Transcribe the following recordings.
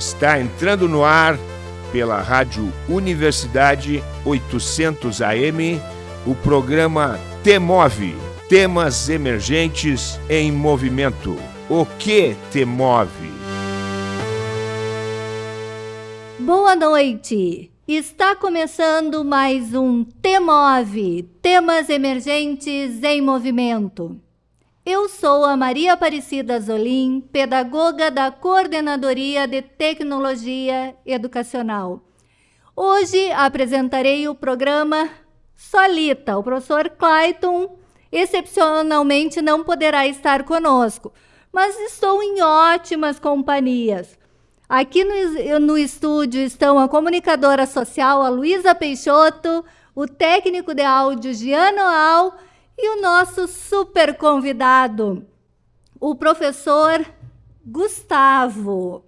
Está entrando no ar pela Rádio Universidade 800 AM o programa Temove Temas Emergentes em Movimento. O que te move? Boa noite! Está começando mais um Temove Temas Emergentes em Movimento. Eu sou a Maria Aparecida Zolim, pedagoga da Coordenadoria de Tecnologia Educacional. Hoje apresentarei o programa Solita. O professor Clayton excepcionalmente não poderá estar conosco, mas estou em ótimas companhias. Aqui no, no estúdio estão a comunicadora social, a Luísa Peixoto, o técnico de áudio, Giano Al, e o nosso super convidado, o professor Gustavo.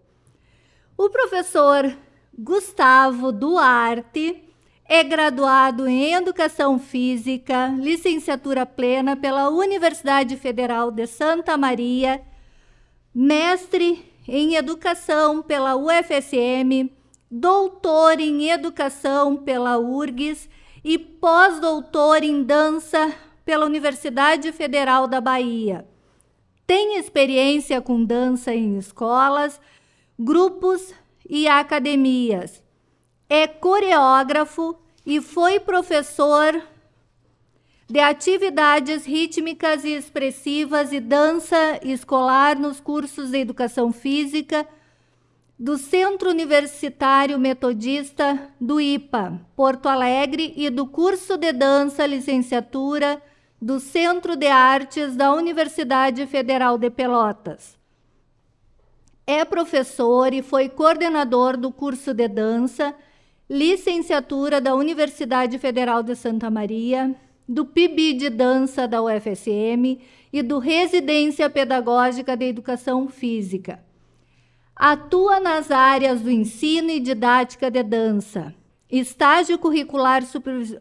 O professor Gustavo Duarte é graduado em Educação Física, licenciatura plena pela Universidade Federal de Santa Maria, mestre em Educação pela UFSM, doutor em Educação pela URGS e pós-doutor em Dança pela Universidade Federal da Bahia. Tem experiência com dança em escolas, grupos e academias. É coreógrafo e foi professor de atividades rítmicas e expressivas e dança escolar nos cursos de educação física do Centro Universitário Metodista do IPA, Porto Alegre, e do curso de dança licenciatura do Centro de Artes da Universidade Federal de Pelotas. É professor e foi coordenador do curso de dança, licenciatura da Universidade Federal de Santa Maria, do PIB de dança da UFSM e do Residência Pedagógica de Educação Física. Atua nas áreas do ensino e didática de dança, estágio curricular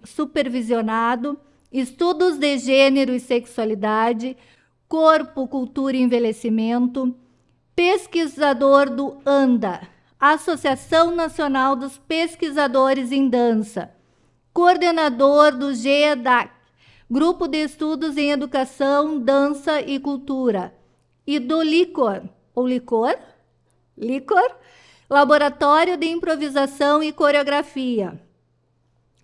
supervisionado, estudos de gênero e sexualidade, corpo, cultura e envelhecimento, pesquisador do ANDA, Associação Nacional dos Pesquisadores em Dança, coordenador do GEDAC, Grupo de Estudos em Educação, Dança e Cultura, e do LICOR, ou LICOR? LICOR, Laboratório de Improvisação e Coreografia,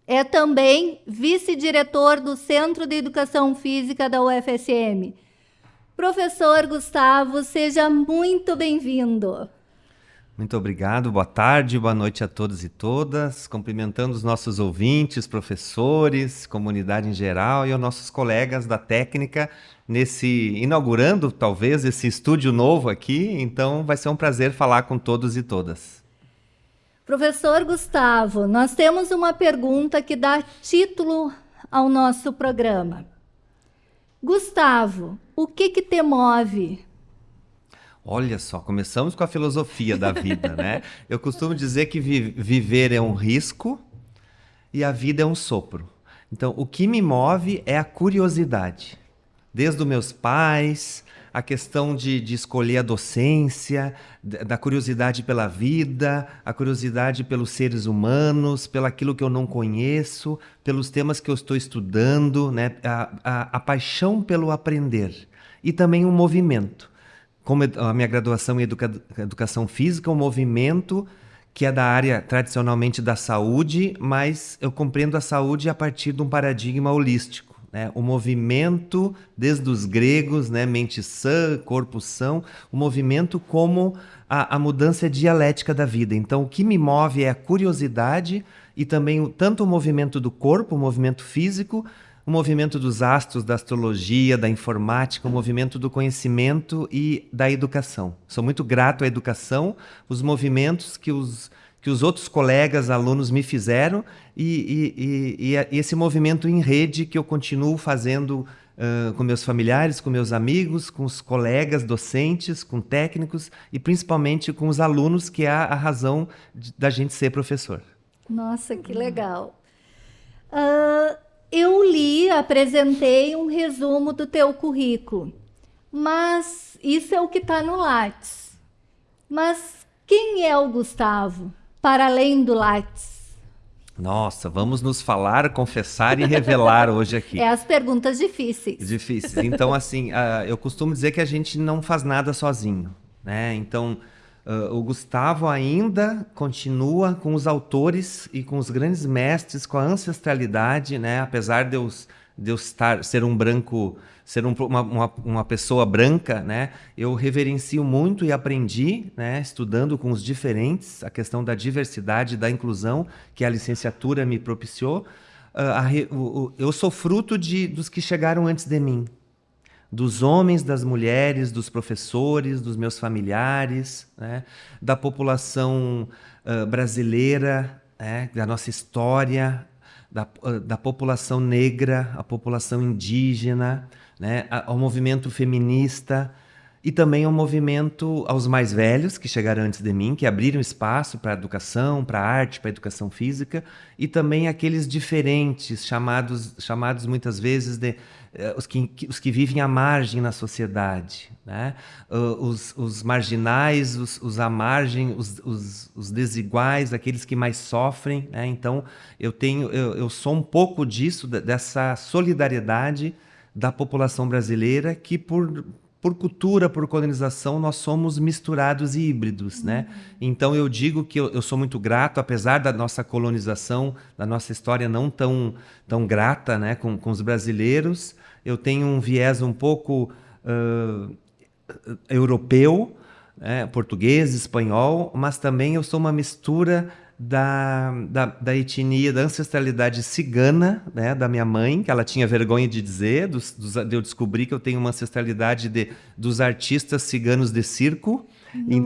é também vice-diretor do Centro de Educação Física da UFSM. Professor Gustavo, seja muito bem-vindo. Muito obrigado, boa tarde, boa noite a todos e todas. Cumprimentando os nossos ouvintes, professores, comunidade em geral e os nossos colegas da técnica nesse inaugurando talvez esse estúdio novo aqui. Então vai ser um prazer falar com todos e todas. Professor Gustavo, nós temos uma pergunta que dá título ao nosso programa. Gustavo, o que que te move? Olha só, começamos com a filosofia da vida, né? Eu costumo dizer que vi viver é um risco e a vida é um sopro. Então, o que me move é a curiosidade. Desde os meus pais, a questão de, de escolher a docência, da curiosidade pela vida, a curiosidade pelos seres humanos, pelo aquilo que eu não conheço, pelos temas que eu estou estudando, né? a, a, a paixão pelo aprender e também o um movimento. Como a minha graduação em educa educação física, um movimento que é da área tradicionalmente da saúde, mas eu compreendo a saúde a partir de um paradigma holístico né? O movimento, desde os gregos, né? mente sã, corpo são, o movimento como a, a mudança dialética da vida. Então, o que me move é a curiosidade e também tanto o movimento do corpo, o movimento físico, o movimento dos astros, da astrologia, da informática, o movimento do conhecimento e da educação. Sou muito grato à educação, os movimentos que os que os outros colegas, alunos me fizeram e, e, e, e esse movimento em rede que eu continuo fazendo uh, com meus familiares, com meus amigos, com os colegas docentes, com técnicos e principalmente com os alunos, que é a, razão de, da gente ser professor. Nossa, que legal. Uh, eu li, apresentei um resumo do teu currículo, mas isso é o que está no Lattes. Mas Quem é o Gustavo, para além do Lattes? Nossa, vamos nos falar, confessar e revelar hoje aqui. É as perguntas difíceis. Difíceis. Então, assim, uh, eu costumo dizer que a gente não faz nada sozinho, né? Então, uh, o Gustavo ainda continua com os autores e com os grandes mestres, com a ancestralidade, né? Apesar de eu, de eu estar, ser um branco ser um, uma, uma, uma, pessoa branca, né, eu reverencio muito e aprendi, né, estudando com os diferentes, a questão da diversidade, da inclusão, que a licenciatura me propiciou. Uh, a, o, o, eu sou fruto de, dos que chegaram antes de mim, dos homens, das mulheres, dos professores, dos meus familiares, né, da população uh, brasileira, né, da nossa história, da, uh, da população negra, a população indígena, né, ao movimento feminista e também ao movimento aos mais velhos que chegaram antes de mim, que abriram espaço para a educação, para a arte, para a educação física, e também aqueles diferentes, chamados, chamados muitas vezes de uh, os, que, os que vivem à margem na sociedade, né? Os, os, marginais, os, os à margem, os, os, os, desiguais, aqueles que mais sofrem. Né? Então, eu tenho, eu, eu sou um pouco disso, dessa solidariedade da população brasileira que por por cultura, por colonização, nós somos misturados e híbridos, né? uhum. né? Então eu digo que eu, eu, sou muito grato, apesar da nossa colonização, da nossa história não tão, tão grata, né, com, com os brasileiros, eu tenho um viés um pouco uh, europeu, né? português, espanhol, mas também eu sou uma mistura da, da, da, etnia, da ancestralidade cigana, né, da minha mãe, que ela tinha vergonha de dizer, dos, dos, de eu descobrir que eu tenho uma ancestralidade de, dos artistas ciganos de circo, em,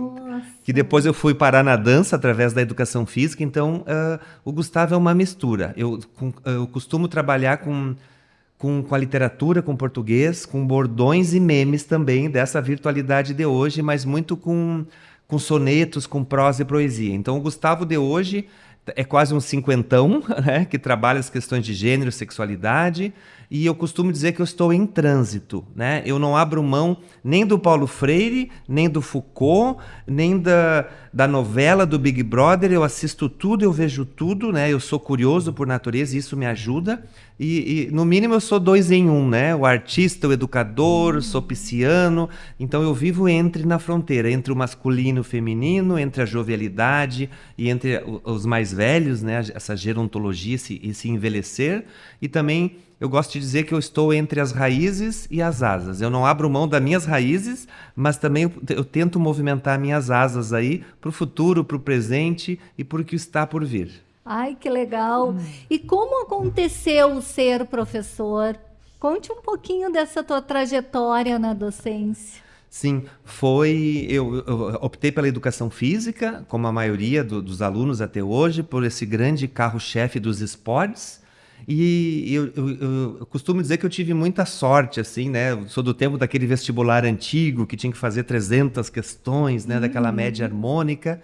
que depois eu fui parar na dança através da educação física. Então, uh, o Gustavo é uma mistura. Eu, com, eu costumo trabalhar com, com, com a literatura, com português, com bordões e memes também dessa virtualidade de hoje, mas muito com com sonetos, com prosa e poesia. Então, o Gustavo de hoje é quase um cinquentão, né, que trabalha as questões de gênero, sexualidade, e eu costumo dizer que eu estou em trânsito, né? Eu não abro mão nem do Paulo Freire, nem do Foucault, nem da, da novela do Big Brother. Eu assisto tudo, eu vejo tudo, né? Eu sou curioso por natureza e isso me ajuda. E, e, no mínimo eu sou dois em um, né? O artista, o educador, sou pisciano. Então eu vivo entre na fronteira, entre o masculino e o feminino, entre a jovialidade e entre os mais velhos, né? Essa gerontologia, esse, esse envelhecer. E também eu gosto de dizer que eu estou entre as raízes e as asas. Eu não abro mão das minhas raízes, mas também eu, eu tento movimentar minhas asas aí para o futuro, para o presente e para o que está por vir. Ai, que legal! E como aconteceu ser professor? Conte um pouquinho dessa tua trajetória na docência. Sim, foi. Eu, eu, optei pela educação física, como a maioria do, dos alunos até hoje, por esse grande carro-chefe dos esportes. E eu, eu, eu, costumo dizer que eu tive muita sorte, assim, né? Eu sou do tempo daquele vestibular antigo que tinha que fazer 300 questões, né? Uhum. Daquela média harmônica.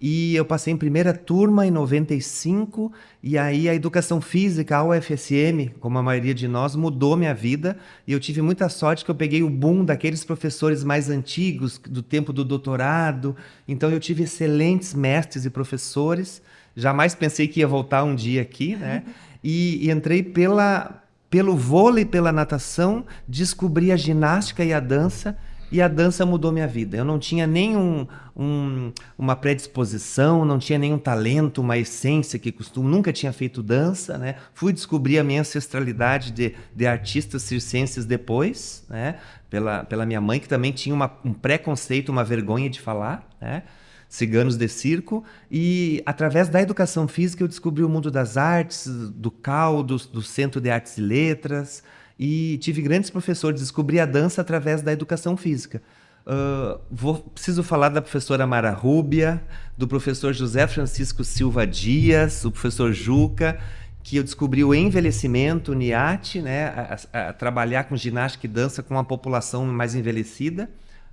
E eu passei em primeira turma em 95, e aí a educação física, a UFSM, como a maioria de nós, mudou minha vida. E eu tive muita sorte que eu peguei o boom daqueles professores mais antigos, do tempo do doutorado. Então eu tive excelentes mestres e professores. Jamais pensei que ia voltar um dia aqui, né? e, e entrei pela, pelo vôlei, pela natação, descobri a ginástica e a dança e a dança mudou minha vida. Eu não tinha nenhum um, uma predisposição, não tinha nenhum talento, uma essência que costumo, nunca tinha feito dança, né? Fui descobrir a minha ancestralidade de, de artistas circenses depois, né? Pela, pela minha mãe, que também tinha uma, um preconceito, uma vergonha de falar, né? Ciganos de circo, e através da educação física eu descobri o mundo das artes, do CAL, do, do Centro de Artes e Letras, e tive grandes professores, descobri a dança através da educação física. Uh, vou, preciso falar da professora Mara Rúbia, do professor José Francisco Silva Dias, o professor Juca, que eu descobri o envelhecimento, o NIAT, né, a, a, a trabalhar com ginástica e dança com a população mais envelhecida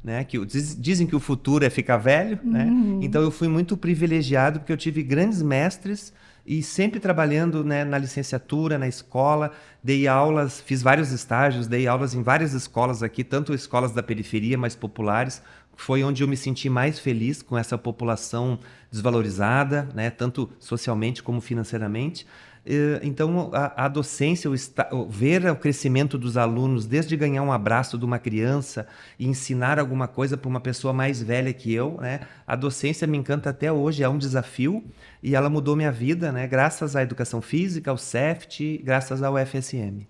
né? Que diz, dizem que o futuro é ficar velho, né? uhum. né? Então eu fui muito privilegiado porque eu tive grandes mestres e sempre trabalhando né, na licenciatura, na escola. Dei aulas, fiz vários estágios, dei aulas em várias escolas aqui, tanto escolas da periferia, mais populares. Foi onde eu me senti mais feliz com essa população desvalorizada, né, tanto socialmente como financeiramente. Eh, então, a, a docência, o, o, ver o crescimento dos alunos, desde ganhar um abraço de uma criança e ensinar alguma coisa para uma pessoa mais velha que eu, né? a docência me encanta até hoje, é um desafio e ela mudou minha vida, né? graças à educação física, ao CEFT, graças ao FSM.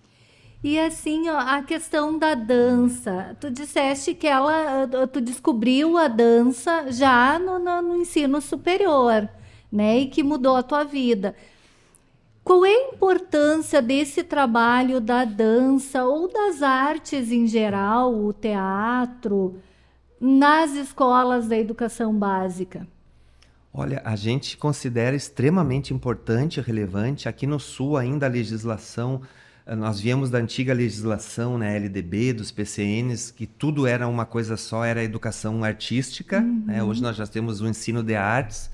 E assim, ó, a questão da dança. Tu disseste que ela, tu descobriu a dança já no, no, no ensino superior, né? E que mudou a tua vida. Qual é a importância desse trabalho da dança ou das artes em geral, o teatro, nas escolas da educação básica? Olha, a gente considera extremamente importante e relevante. Aqui no Sul, ainda a legislação, eh, nós viemos da antiga legislação, né, LDB, dos PCNs, que tudo era uma coisa só, era educação artística. Uhum. Né? Hoje nós já temos o ensino de artes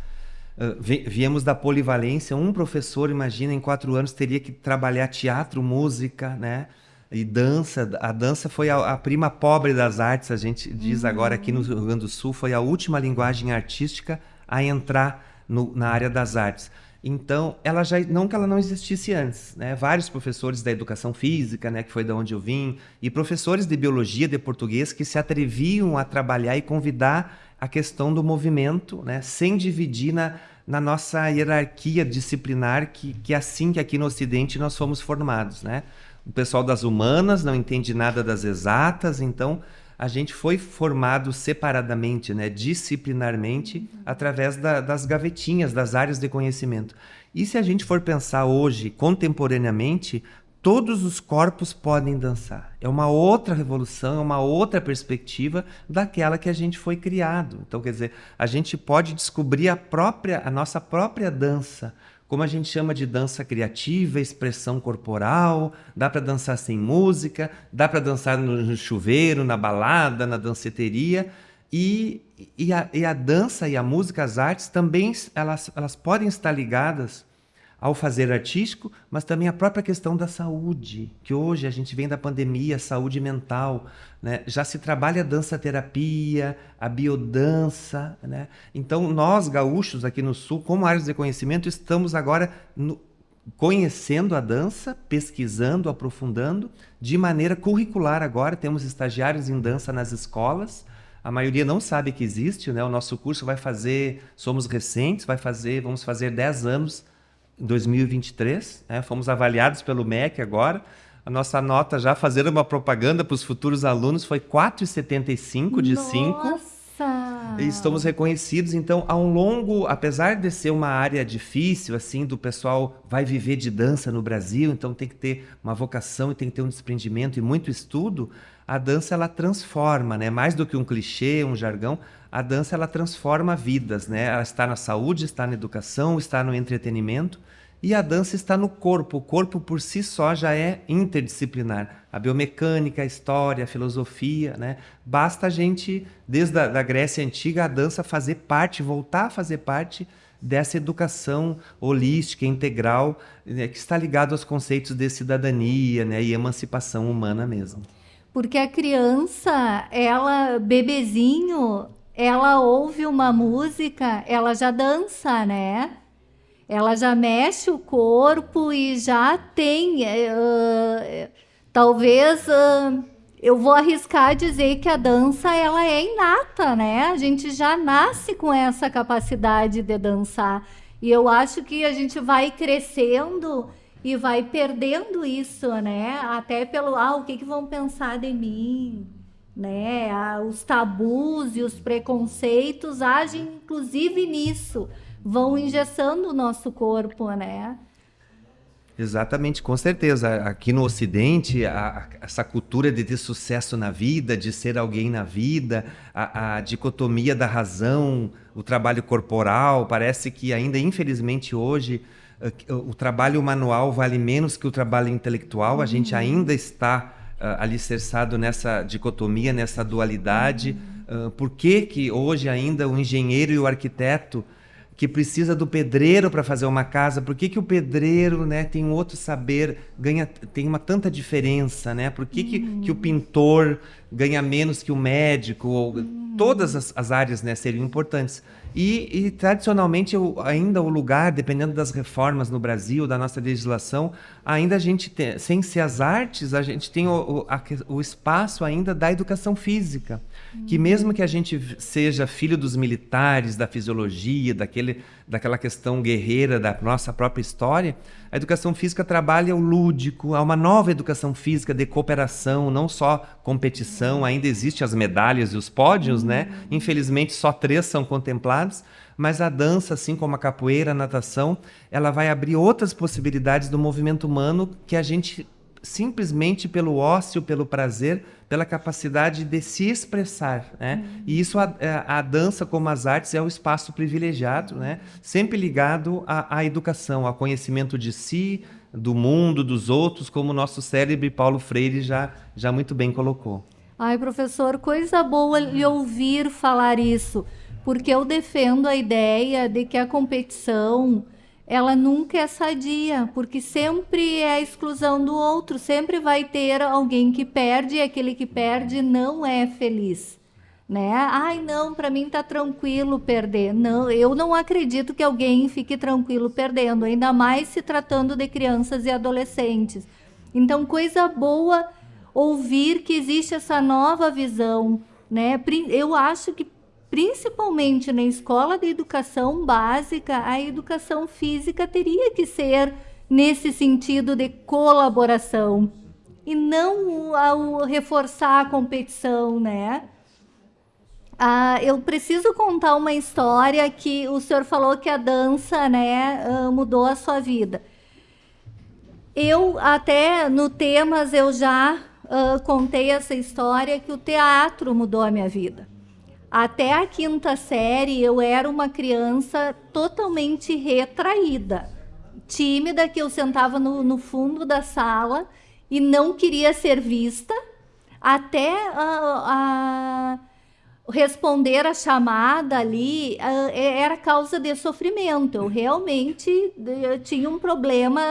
Uh, viemos da polivalência. Um professor, imagina, em quatro anos teria que trabalhar teatro, música, né? E dança. A dança foi a, a prima pobre das artes, a gente diz uhum. agora aqui no Rio Grande do Sul, foi a última linguagem artística a entrar no, na área das artes. Então, ela já não que ela não existisse antes, né? Vários professores da educação física, né, que foi da onde eu vim, e professores de biologia, de português que se atreviam a trabalhar e convidar a questão do movimento, né, sem dividir na, na nossa hierarquia disciplinar, que, que é assim que aqui no Ocidente nós fomos formados. Né? O pessoal das humanas não entende nada das exatas, então a gente foi formado separadamente, né, disciplinarmente, através da, das gavetinhas, das áreas de conhecimento. E se a gente for pensar hoje, contemporaneamente, todos os corpos podem dançar. É uma outra revolução, é uma outra perspectiva daquela que a gente foi criado. Então, quer dizer, a gente pode descobrir a própria, a nossa própria dança, como a gente chama de dança criativa, expressão corporal, dá para dançar sem música, dá para dançar no chuveiro, na balada, na danceteria. E, e, a, e a dança e a música, as artes, também elas, elas podem estar ligadas ao fazer artístico, mas também a própria questão da saúde, que hoje a gente vem da pandemia, saúde mental, né? já se trabalha a dança-terapia, a biodança. Né? Então, nós, gaúchos aqui no Sul, como áreas de conhecimento, estamos agora no, conhecendo a dança, pesquisando, aprofundando, de maneira curricular agora. Temos estagiários em dança nas escolas, a maioria não sabe que existe, né? O nosso curso vai fazer, somos recentes, vai fazer, vamos fazer 10 anos 2023. Né? Fomos avaliados pelo MEC agora. A nossa nota, já fazendo uma propaganda para os futuros alunos, foi 4,75 de 5. Nossa! E estamos reconhecidos, então, ao longo, apesar de ser uma área difícil, assim, do pessoal vai viver de dança no Brasil, então tem que ter uma vocação e tem que ter um desprendimento e muito estudo, a dança ela transforma, né? Mais do que um clichê, um jargão, a dança ela transforma vidas, né? Ela está na saúde, está na educação, está no entretenimento e a dança está no corpo. O corpo por si só já é interdisciplinar. A biomecânica, a história, a filosofia, né? Basta a gente, desde a da Grécia Antiga, a dança fazer parte, voltar a fazer parte dessa educação holística, integral, né? que está ligado aos conceitos de cidadania né? e emancipação humana mesmo. Porque a criança, ela, bebezinho, ela ouve uma música, ela já dança, né? Ela já mexe o corpo e já tem. Uh, talvez uh, eu vou arriscar dizer que a dança ela é inata, né? A gente já nasce com essa capacidade de dançar. E eu acho que a gente vai crescendo e vai perdendo isso, né? Até pelo, ah, o que, que vão pensar de mim? Né? Os tabus e os preconceitos agem inclusive nisso, vão engessando o nosso corpo, né? Exatamente, com certeza. Aqui no Ocidente, a, a, essa cultura de ter sucesso na vida, de ser alguém na vida, a, a, dicotomia da razão, o trabalho corporal, parece que ainda, infelizmente, hoje, eh, o trabalho manual vale menos que o trabalho intelectual. Uhum. A gente uhum. ainda está alicerçado nessa dicotomia, nessa dualidade. Uh, por que, que hoje ainda o engenheiro e o arquiteto que precisa do pedreiro para fazer uma casa, por que, que o pedreiro né, tem um outro saber, ganha, tem uma tanta diferença, né? Por que, que, que o pintor ganha menos que o médico? Ou, Todas as, as áreas né, seriam importantes. E, e, tradicionalmente, o, ainda o lugar, dependendo das reformas no Brasil, da nossa legislação, ainda a gente tem, sem ser as artes, a gente tem o, o, a, o espaço ainda da educação física. Uhum. Que mesmo que a gente seja filho dos militares, da fisiologia, daquele, daquela questão guerreira da nossa própria história, a educação física trabalha o lúdico, há uma nova educação física de cooperação, não só competição, ainda existem as medalhas e os pódios, né? uhum. né? Infelizmente, só três são contemplados, mas a dança, assim como a capoeira, a natação, ela vai abrir outras possibilidades do movimento humano que a gente simplesmente pelo ócio, pelo prazer, pela capacidade de se expressar, né? Uhum. E isso a, é, a, dança como as artes é um espaço privilegiado, né? Sempre ligado à, à, educação, ao conhecimento de si, do mundo, dos outros, como o nosso cérebro Paulo Freire já já muito bem colocou. Ai, professor, coisa boa lhe ouvir falar isso, porque eu defendo a ideia de que a competição ela nunca é sadia, porque sempre é a exclusão do outro, sempre vai ter alguém que perde e aquele que perde não é feliz. Né? Ai, não, para mim tá tranquilo perder. Não, eu não acredito que alguém fique tranquilo perdendo, ainda mais se tratando de crianças e adolescentes. Então, coisa boa ouvir que existe essa nova visão, né? Eu acho que principalmente na escola de educação básica, a educação física teria que ser nesse sentido de colaboração e não ao reforçar a competição, né? Ah, eu preciso contar uma história que o senhor falou que a dança, né, ah, mudou a sua vida. Eu até no temas eu já uh, contei essa história que o teatro mudou a minha vida. Até a quinta série eu era uma criança totalmente retraída, tímida, que eu sentava no, no fundo da sala e não queria ser vista, até a, a responder a chamada ali era causa de sofrimento. Eu realmente eu tinha um problema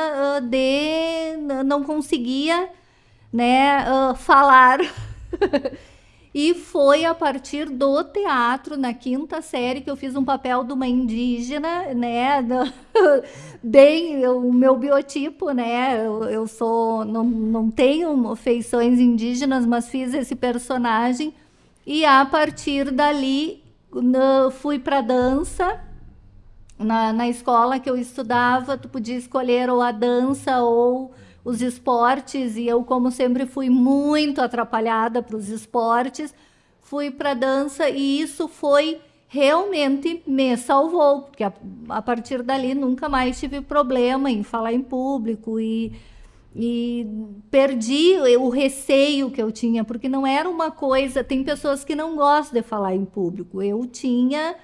de não conseguia né, falar. E foi a partir do teatro, na quinta série, que eu fiz um papel de uma indígena, né? Bem, o meu biotipo, né? Eu, eu sou, não, não tenho feições indígenas, mas fiz esse personagem. E a partir dali, fui para dança. Na, na escola que eu estudava, tu podia escolher ou a dança ou os esportes e eu, como sempre, fui muito atrapalhada para os esportes, fui para dança e isso foi realmente me salvou, porque a, a, partir dali nunca mais tive problema em falar em público e, e perdi o receio que eu tinha, porque não era uma coisa. Tem pessoas que não gostam de falar em público. Eu tinha.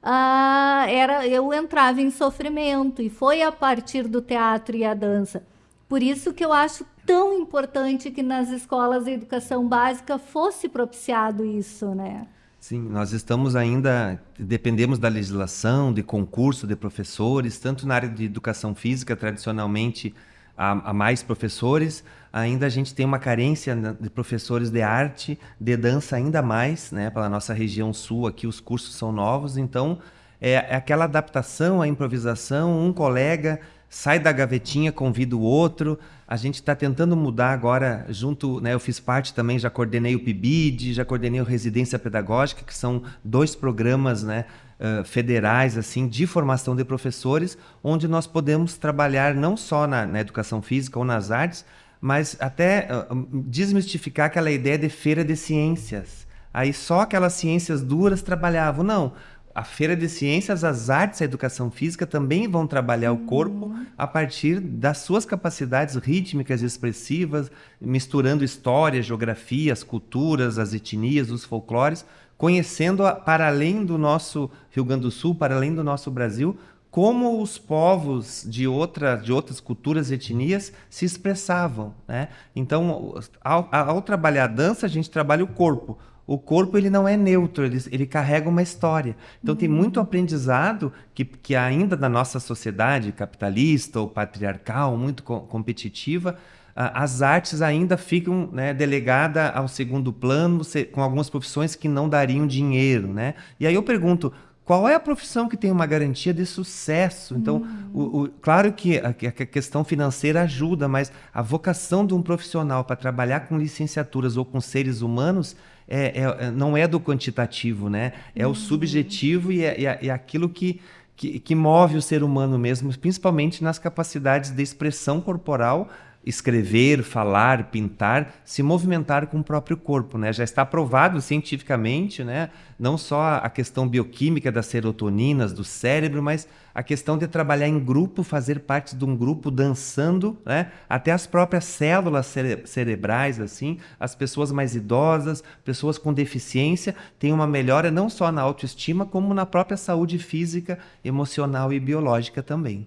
Ah, era eu entrava em sofrimento e foi a partir do teatro e a dança por isso que eu acho tão importante que nas escolas de educação básica fosse propiciado isso, né? Sim, nós estamos ainda, dependemos da legislação, de concurso de professores, tanto na área de educação física, tradicionalmente há, mais professores, ainda a gente tem uma carência de professores de arte, de dança ainda mais, né? Pela nossa região sul aqui os cursos são novos, então é, é aquela adaptação, a improvisação, um colega sai da gavetinha, convida o outro. A gente está tentando mudar agora, junto, né, eu fiz parte também, já coordenei o PIBID, já coordenei o Residência Pedagógica, que são dois programas né, uh, federais assim de formação de professores, onde nós podemos trabalhar não só na, na educação física ou nas artes, mas até uh, desmistificar aquela ideia de feira de ciências. Aí só aquelas ciências duras trabalhavam. Não, a Feira de Ciências, as artes e a educação física também vão trabalhar uhum. o corpo a partir das suas capacidades rítmicas e expressivas, misturando história, geografia, as culturas, as etnias, os folclores, conhecendo para além do nosso Rio Grande do Sul, para além do nosso Brasil, como os povos de, outra, de outras culturas e etnias se expressavam. Né? Então, ao, ao trabalhar a dança, a gente trabalha o corpo o corpo ele não é neutro, ele, ele carrega uma história. Então uhum. tem muito aprendizado que, que ainda na nossa sociedade capitalista ou patriarcal, muito co competitiva, as artes ainda ficam né, delegadas ao segundo plano, com algumas profissões que não dariam dinheiro. Né? E aí eu pergunto, qual é a profissão que tem uma garantia de sucesso? Então, uhum. o, o, claro que a, que a, questão financeira ajuda, mas a vocação de um profissional para trabalhar com licenciaturas ou com seres humanos é, é, é, não é do quantitativo, né? É uhum. o subjetivo e é, é, é aquilo que, que, que, move o ser humano mesmo, principalmente nas capacidades de expressão corporal, escrever, falar, pintar, se movimentar com o próprio corpo, né? Já está provado cientificamente, né? Não só a questão bioquímica das serotoninas do cérebro, mas a questão de trabalhar em grupo, fazer parte de um grupo dançando, né? Até as próprias células cere cerebrais, assim, as pessoas mais idosas, pessoas com deficiência, têm uma melhora não só na autoestima, como na própria saúde física, emocional e biológica também.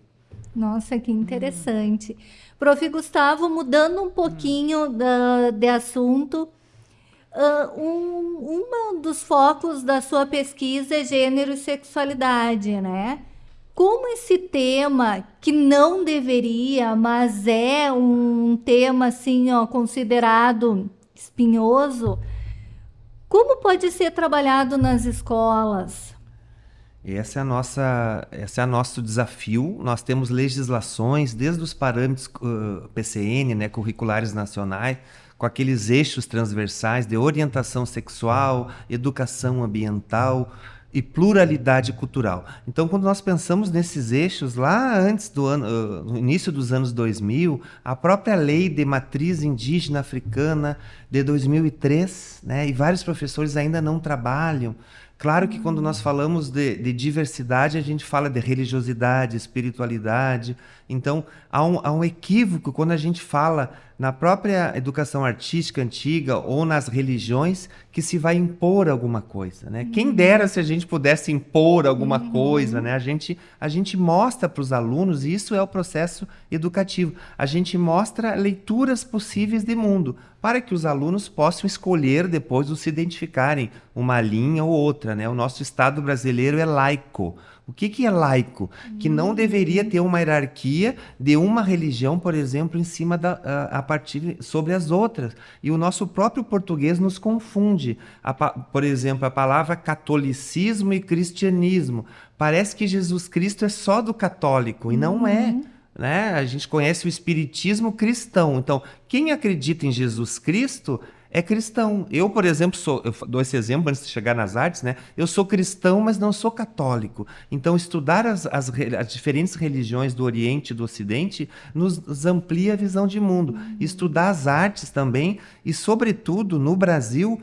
Nossa, que interessante. Hum. Prof. Gustavo, mudando um pouquinho hum. de assunto, uh, um, um dos focos da sua pesquisa é gênero e sexualidade, né? Como esse tema, que não deveria, mas é um tema assim, ó, considerado espinhoso, como pode ser trabalhado nas escolas? Essa é a nossa, esse é o nosso desafio. Nós temos legislações desde os parâmetros uh, PCN, né, curriculares nacionais, com aqueles eixos transversais de orientação sexual, educação ambiental e pluralidade cultural. Então, quando nós pensamos nesses eixos lá antes do ano, no início dos anos 2000, a própria lei de matriz indígena africana de 2003, né, e vários professores ainda não trabalham Claro que quando nós falamos de, de, diversidade, a gente fala de religiosidade, espiritualidade. Então, há um, há um equívoco quando a gente fala na própria educação artística antiga ou nas religiões que se vai impor alguma coisa, né? Uhum. Quem dera se a gente pudesse impor alguma uhum. coisa, né? A gente, a gente mostra para os alunos, e isso é o processo educativo, a gente mostra leituras possíveis de mundo para que os alunos possam escolher depois ou se identificarem uma linha ou outra, né? O nosso Estado brasileiro é laico. O que, que é laico? Que não deveria ter uma hierarquia de uma religião, por exemplo, em cima da, a, a partir sobre as outras. E o nosso próprio português nos confunde. A, por exemplo, a palavra catolicismo e cristianismo. Parece que Jesus Cristo é só do católico e não é. uhum. é. Né? A gente conhece o espiritismo cristão. Então, quem acredita em Jesus Cristo é cristão. Eu, por exemplo, sou, eu dou esse exemplo antes de chegar nas artes, né? Eu sou cristão, mas não sou católico. Então, estudar as, as, as diferentes religiões do Oriente e do Ocidente nos, nos amplia a visão de mundo. Uhum. Estudar as artes também, e, sobretudo, no Brasil,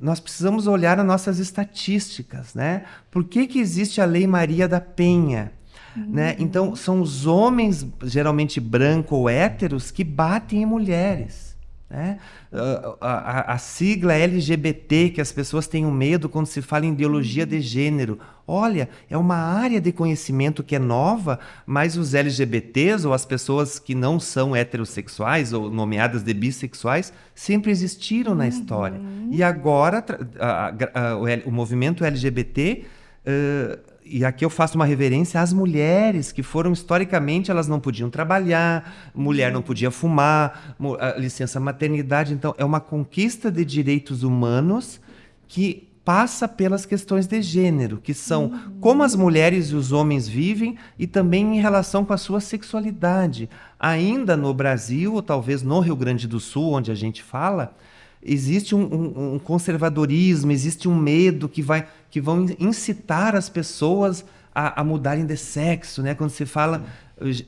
nós precisamos olhar as nossas estatísticas, né? Por que, que existe a Lei Maria da Penha? Uhum. Né? Então, são os homens, geralmente brancos ou héteros, que batem em mulheres. Né? A, a, a, sigla LGBT, que as pessoas têm medo quando se fala em ideologia de gênero. Olha, é uma área de conhecimento que é nova, mas os LGBTs ou as pessoas que não são heterossexuais ou nomeadas de bissexuais sempre existiram na história. Uhum. E agora a, o, o, movimento LGBT. Uh, e aqui eu faço uma reverência às mulheres que foram historicamente elas não podiam trabalhar, mulher não podia fumar, licença maternidade, então é uma conquista de direitos humanos que passa pelas questões de gênero, que são uhum. como as mulheres e os homens vivem e também em relação com a sua sexualidade. Ainda no Brasil, ou talvez no Rio Grande do Sul, onde a gente fala, existe um, um, um, conservadorismo, existe um medo que, vai, que vão incitar as pessoas a, a mudarem de sexo, né? Quando se fala,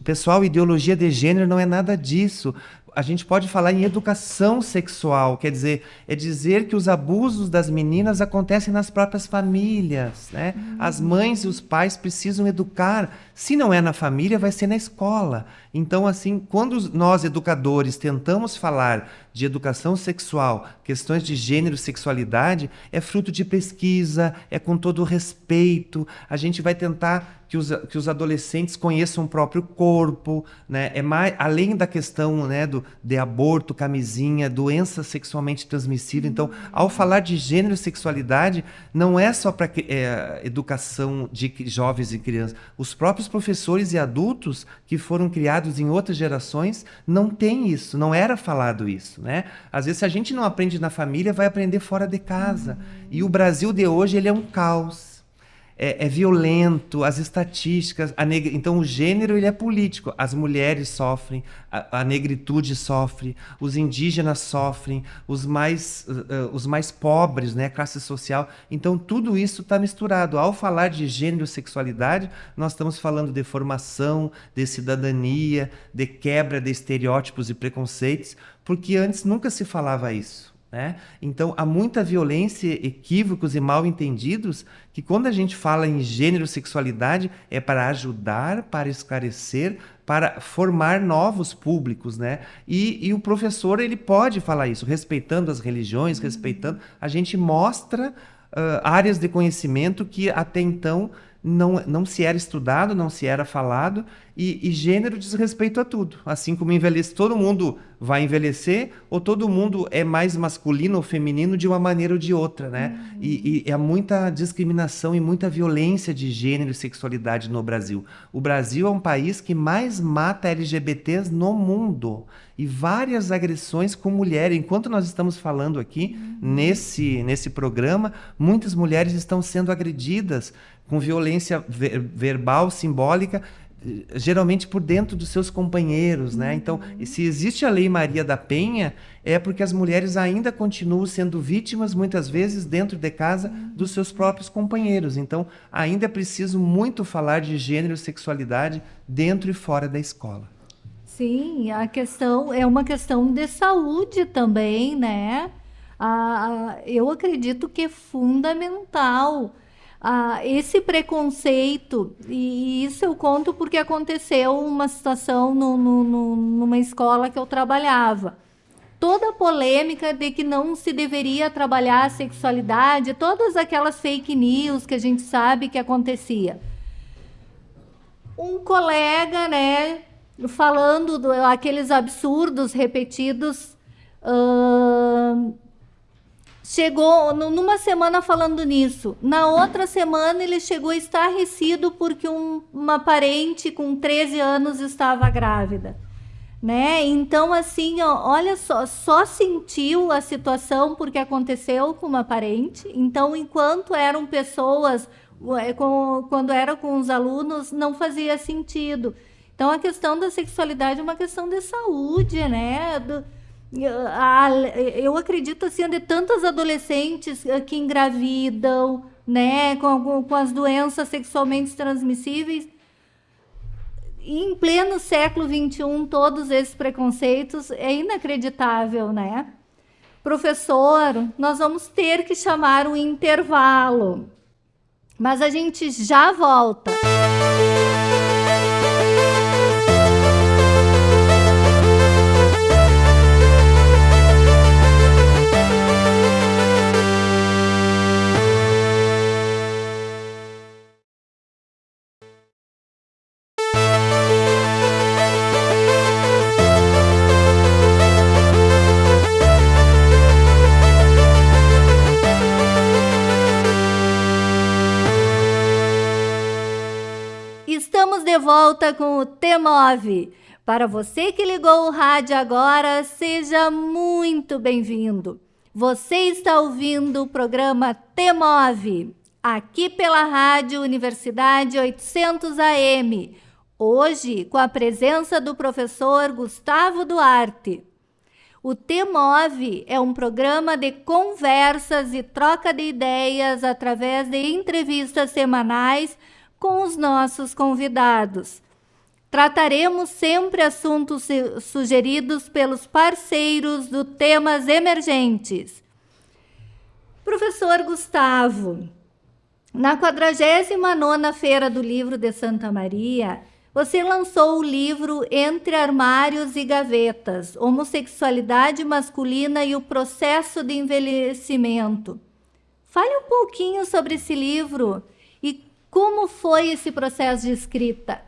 pessoal, ideologia de gênero não é nada disso a gente pode falar em educação sexual, quer dizer, é dizer que os abusos das meninas acontecem nas próprias famílias, né? Uhum. As mães e os pais precisam educar. Se não é na família, vai ser na escola. Então, assim, quando nós educadores tentamos falar de educação sexual, questões de gênero, sexualidade, é fruto de pesquisa, é com todo respeito. A gente vai tentar que os, que os adolescentes conheçam o próprio corpo, né? É mais além da questão, né, do de aborto, camisinha, doença sexualmente transmissível. Então, ao falar de gênero e sexualidade, não é só para é, educação de jovens e crianças. Os próprios professores e adultos que foram criados em outras gerações não têm isso, não era falado isso, né? Às vezes, se a gente não aprende na família, vai aprender fora de casa. E o Brasil de hoje ele é um caos é, é violento, as estatísticas, neg... então o gênero ele é político. As mulheres sofrem, a, a negritude sofre, os indígenas sofrem, os mais, uh, os mais pobres, né, classe social. Então tudo isso está misturado. Ao falar de gênero e sexualidade, nós estamos falando de formação, de cidadania, de quebra de estereótipos e preconceitos, porque antes nunca se falava isso. Né? Então, há muita violência, equívocos e mal entendidos que, quando a gente fala em gênero sexualidade, é para ajudar, para esclarecer, para formar novos públicos. Né? E, e o professor ele pode falar isso, respeitando as religiões, respeitando. A gente mostra uh, áreas de conhecimento que até então não, não se era estudado, não se era falado, e, e, gênero diz respeito a tudo. Assim como envelhece, todo mundo vai envelhecer, ou todo mundo é mais masculino ou feminino de uma maneira ou de outra, né? Uhum. E, e há muita discriminação e muita violência de gênero e sexualidade no Brasil. O Brasil é um país que mais mata LGBTs no mundo. E várias agressões com mulheres. Enquanto nós estamos falando aqui, uhum. nesse, nesse programa, muitas mulheres estão sendo agredidas com violência ver verbal, simbólica, geralmente por dentro dos seus companheiros, né? Então, se existe a Lei Maria da Penha, é porque as mulheres ainda continuam sendo vítimas muitas vezes dentro de casa dos seus próprios companheiros. Então, ainda é preciso muito falar de gênero e sexualidade dentro e fora da escola. Sim, a questão é uma questão de saúde também, né? Ah, eu acredito que é fundamental ah, esse preconceito, e isso eu conto porque aconteceu uma situação no, no, no, numa escola que eu trabalhava. Toda a polêmica de que não se deveria trabalhar a sexualidade, todas aquelas fake news que a gente sabe que acontecia. Um colega, né, falando do, aqueles absurdos repetidos, uh, chegou numa semana falando nisso. Na outra semana ele chegou estarrecido porque um, uma parente com 13 anos estava grávida. Né? Então, assim, ó, olha só, só sentiu a situação porque aconteceu com uma parente. Então, enquanto eram pessoas, é, quando era com os alunos, não fazia sentido. Então, a questão da sexualidade é uma questão de saúde, né? Do, eu acredito assim de tantas adolescentes eh, que engravidam, né, com, com as doenças sexualmente transmissíveis. em pleno século XXI, todos esses preconceitos é inacreditável, né? Professor, nós vamos ter que chamar um intervalo, mas a gente já volta. Volta com o T9. Para você que ligou o rádio agora, seja muito bem-vindo. Você está ouvindo o programa T9, aqui pela Rádio Universidade 800 AM. Hoje, com a presença do professor Gustavo Duarte. O T9 é um programa de conversas e troca de ideias através de entrevistas semanais com os nossos convidados. Trataremos sempre assuntos sugeridos pelos parceiros do Temas Emergentes. Professor Gustavo, na 49ª Feira do Livro de Santa Maria, você lançou o livro Entre Armários e Gavetas: Homossexualidade Masculina e o Processo de Envelhecimento. Fale um pouquinho sobre esse livro como foi esse processo de escrita.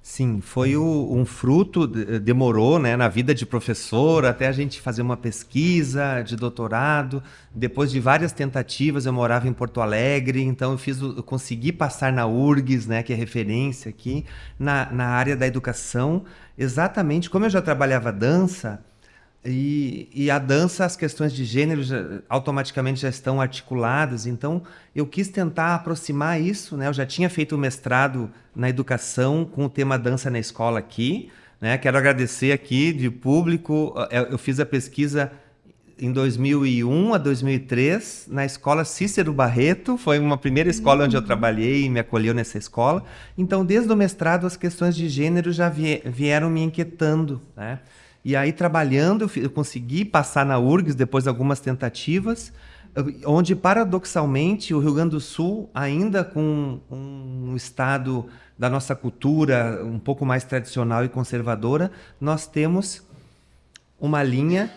Sim, foi o, um fruto, demorou né, na vida de professor, até a gente fazer uma pesquisa de doutorado. Depois de várias tentativas, eu morava em Porto Alegre, então eu, fiz, eu consegui passar na URGS, né, que é referência aqui, na, na área da educação. Exatamente, como eu já trabalhava dança, e, e, a dança, as questões de gênero já, automaticamente já estão articuladas. Então, eu quis tentar aproximar isso. Né? Eu já tinha feito o mestrado na educação com o tema dança na escola aqui. Né? Quero agradecer aqui de público. É, eu fiz a pesquisa em 2001 a 2003 na escola Cícero Barreto. Foi uma primeira escola onde eu trabalhei e me acolheu nessa escola. Então, desde o mestrado, as questões de gênero já vieram me inquietando. Né? E aí, trabalhando, eu consegui passar na URGS depois de algumas tentativas, onde, paradoxalmente, o Rio Grande do Sul, ainda com um estado da nossa cultura um pouco mais tradicional e conservadora, nós temos uma linha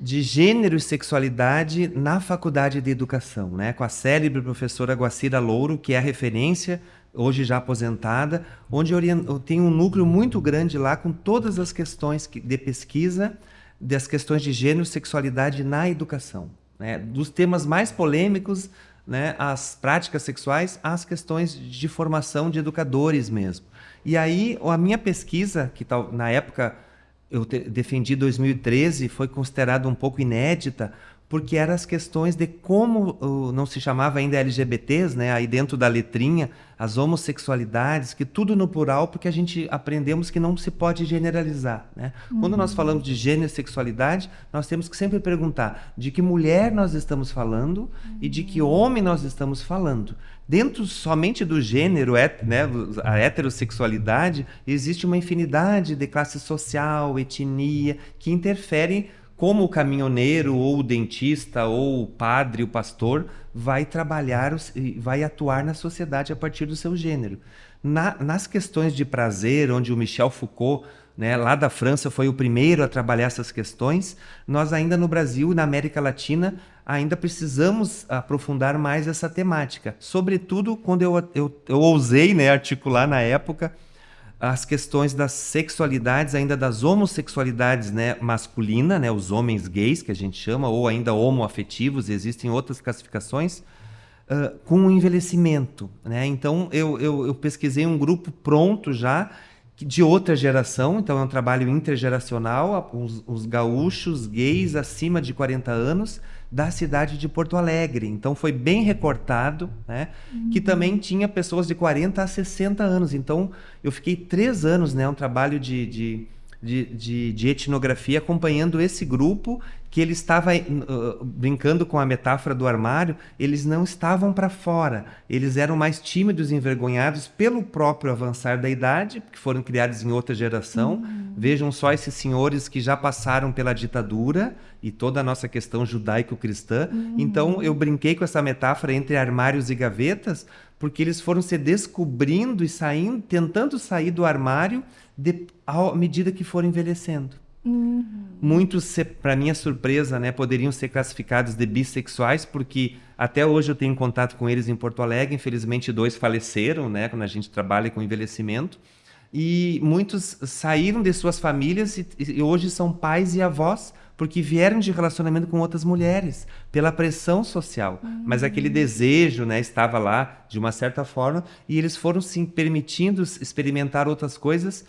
de gênero e sexualidade na faculdade de educação, né? com a célebre professora Guacira Louro, que é a referência hoje já aposentada, onde eu tenho um núcleo muito grande lá com todas as questões de pesquisa das questões de gênero e sexualidade na educação. Né? Dos temas mais polêmicos, né, as práticas sexuais, às questões de formação de educadores mesmo. E aí, a minha pesquisa, que na época eu defendi 2013, foi considerada um pouco inédita, porque eram as questões de como não se chamava ainda LGBTs, né? Aí dentro da letrinha, as homossexualidades, que tudo no plural, porque a gente aprendemos que não se pode generalizar, né? Uhum. Quando nós falamos de gênero e sexualidade, nós temos que sempre perguntar de que mulher nós estamos falando uhum. e de que homem nós estamos falando. Dentro somente do gênero, né, a heterossexualidade, existe uma infinidade de classe social, etnia, que interferem como o caminhoneiro ou o dentista ou o padre, o pastor vai trabalhar, vai atuar na sociedade a partir do seu gênero. Na, nas questões de prazer, onde o Michel Foucault, né, lá da França, foi o primeiro a trabalhar essas questões, nós ainda no Brasil e na América Latina ainda precisamos aprofundar mais essa temática. Sobretudo quando eu, eu, eu ousei né, articular na época as questões das sexualidades, ainda das homossexualidades né, masculina, né, os homens gays, que a gente chama, ou ainda homoafetivos, existem outras classificações, uh, com o envelhecimento. Né? Então, eu, eu, eu, pesquisei um grupo pronto já, de outra geração, então é um trabalho intergeracional, os, os gaúchos gays acima de 40 anos, da cidade de Porto Alegre. Então foi bem recortado, né? Que também tinha pessoas de 40 a 60 anos. Então eu fiquei três anos, né? Um trabalho de, de, de, de, de etnografia acompanhando esse grupo que ele estava uh, brincando com a metáfora do armário, eles não estavam para fora, eles eram mais tímidos e envergonhados pelo próprio avançar da idade, porque foram criados em outra geração. Uhum. Vejam só esses senhores que já passaram pela ditadura e toda a nossa questão judaico-cristã. Uhum. Então eu brinquei com essa metáfora entre armários e gavetas, porque eles foram se descobrindo e saindo, tentando sair do armário de, à medida que foram envelhecendo. Uhum. Muitos, para minha surpresa, né, poderiam ser classificados de bissexuais, porque até hoje eu tenho contato com eles em Porto Alegre. Infelizmente, dois faleceram, né, quando a gente trabalha com envelhecimento. E muitos saíram de suas famílias e, e hoje são pais e avós porque vieram de relacionamento com outras mulheres, pela pressão social. Uhum. Mas aquele desejo né, estava lá, de uma certa forma, e eles foram se permitindo experimentar outras coisas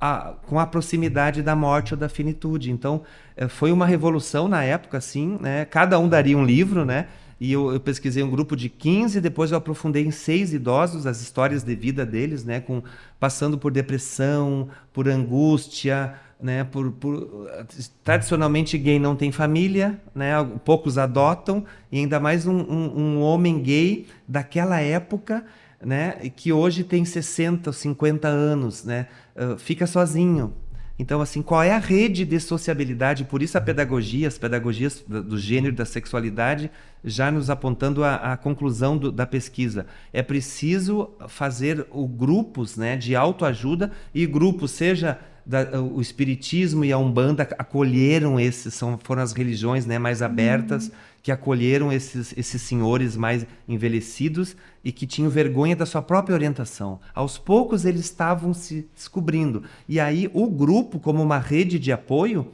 a, com a proximidade da morte ou da finitude. Então, eh, foi uma revolução na época, assim, né? Cada um daria um livro, né? E eu, eu, pesquisei um grupo de 15, depois eu aprofundei em seis idosos, as histórias de vida deles, né? Com, passando por depressão, por angústia, né? Por, por, tradicionalmente gay não tem família, né? Poucos adotam, e ainda mais um, um, um homem gay daquela época né, que hoje tem 60 ou 50 anos, né, uh, fica sozinho. Então, assim, qual é a rede de sociabilidade? Por isso a pedagogia, as pedagogias do gênero da sexualidade, já nos apontando a, a conclusão do, da pesquisa. É preciso fazer o grupos né, de autoajuda e grupos, seja da, o espiritismo e a umbanda acolheram esses, são, foram as religiões né, mais abertas. Uhum que acolheram esses, esses senhores mais envelhecidos e que tinham vergonha da sua própria orientação. Aos poucos eles estavam se descobrindo. E aí o grupo, como uma rede de apoio,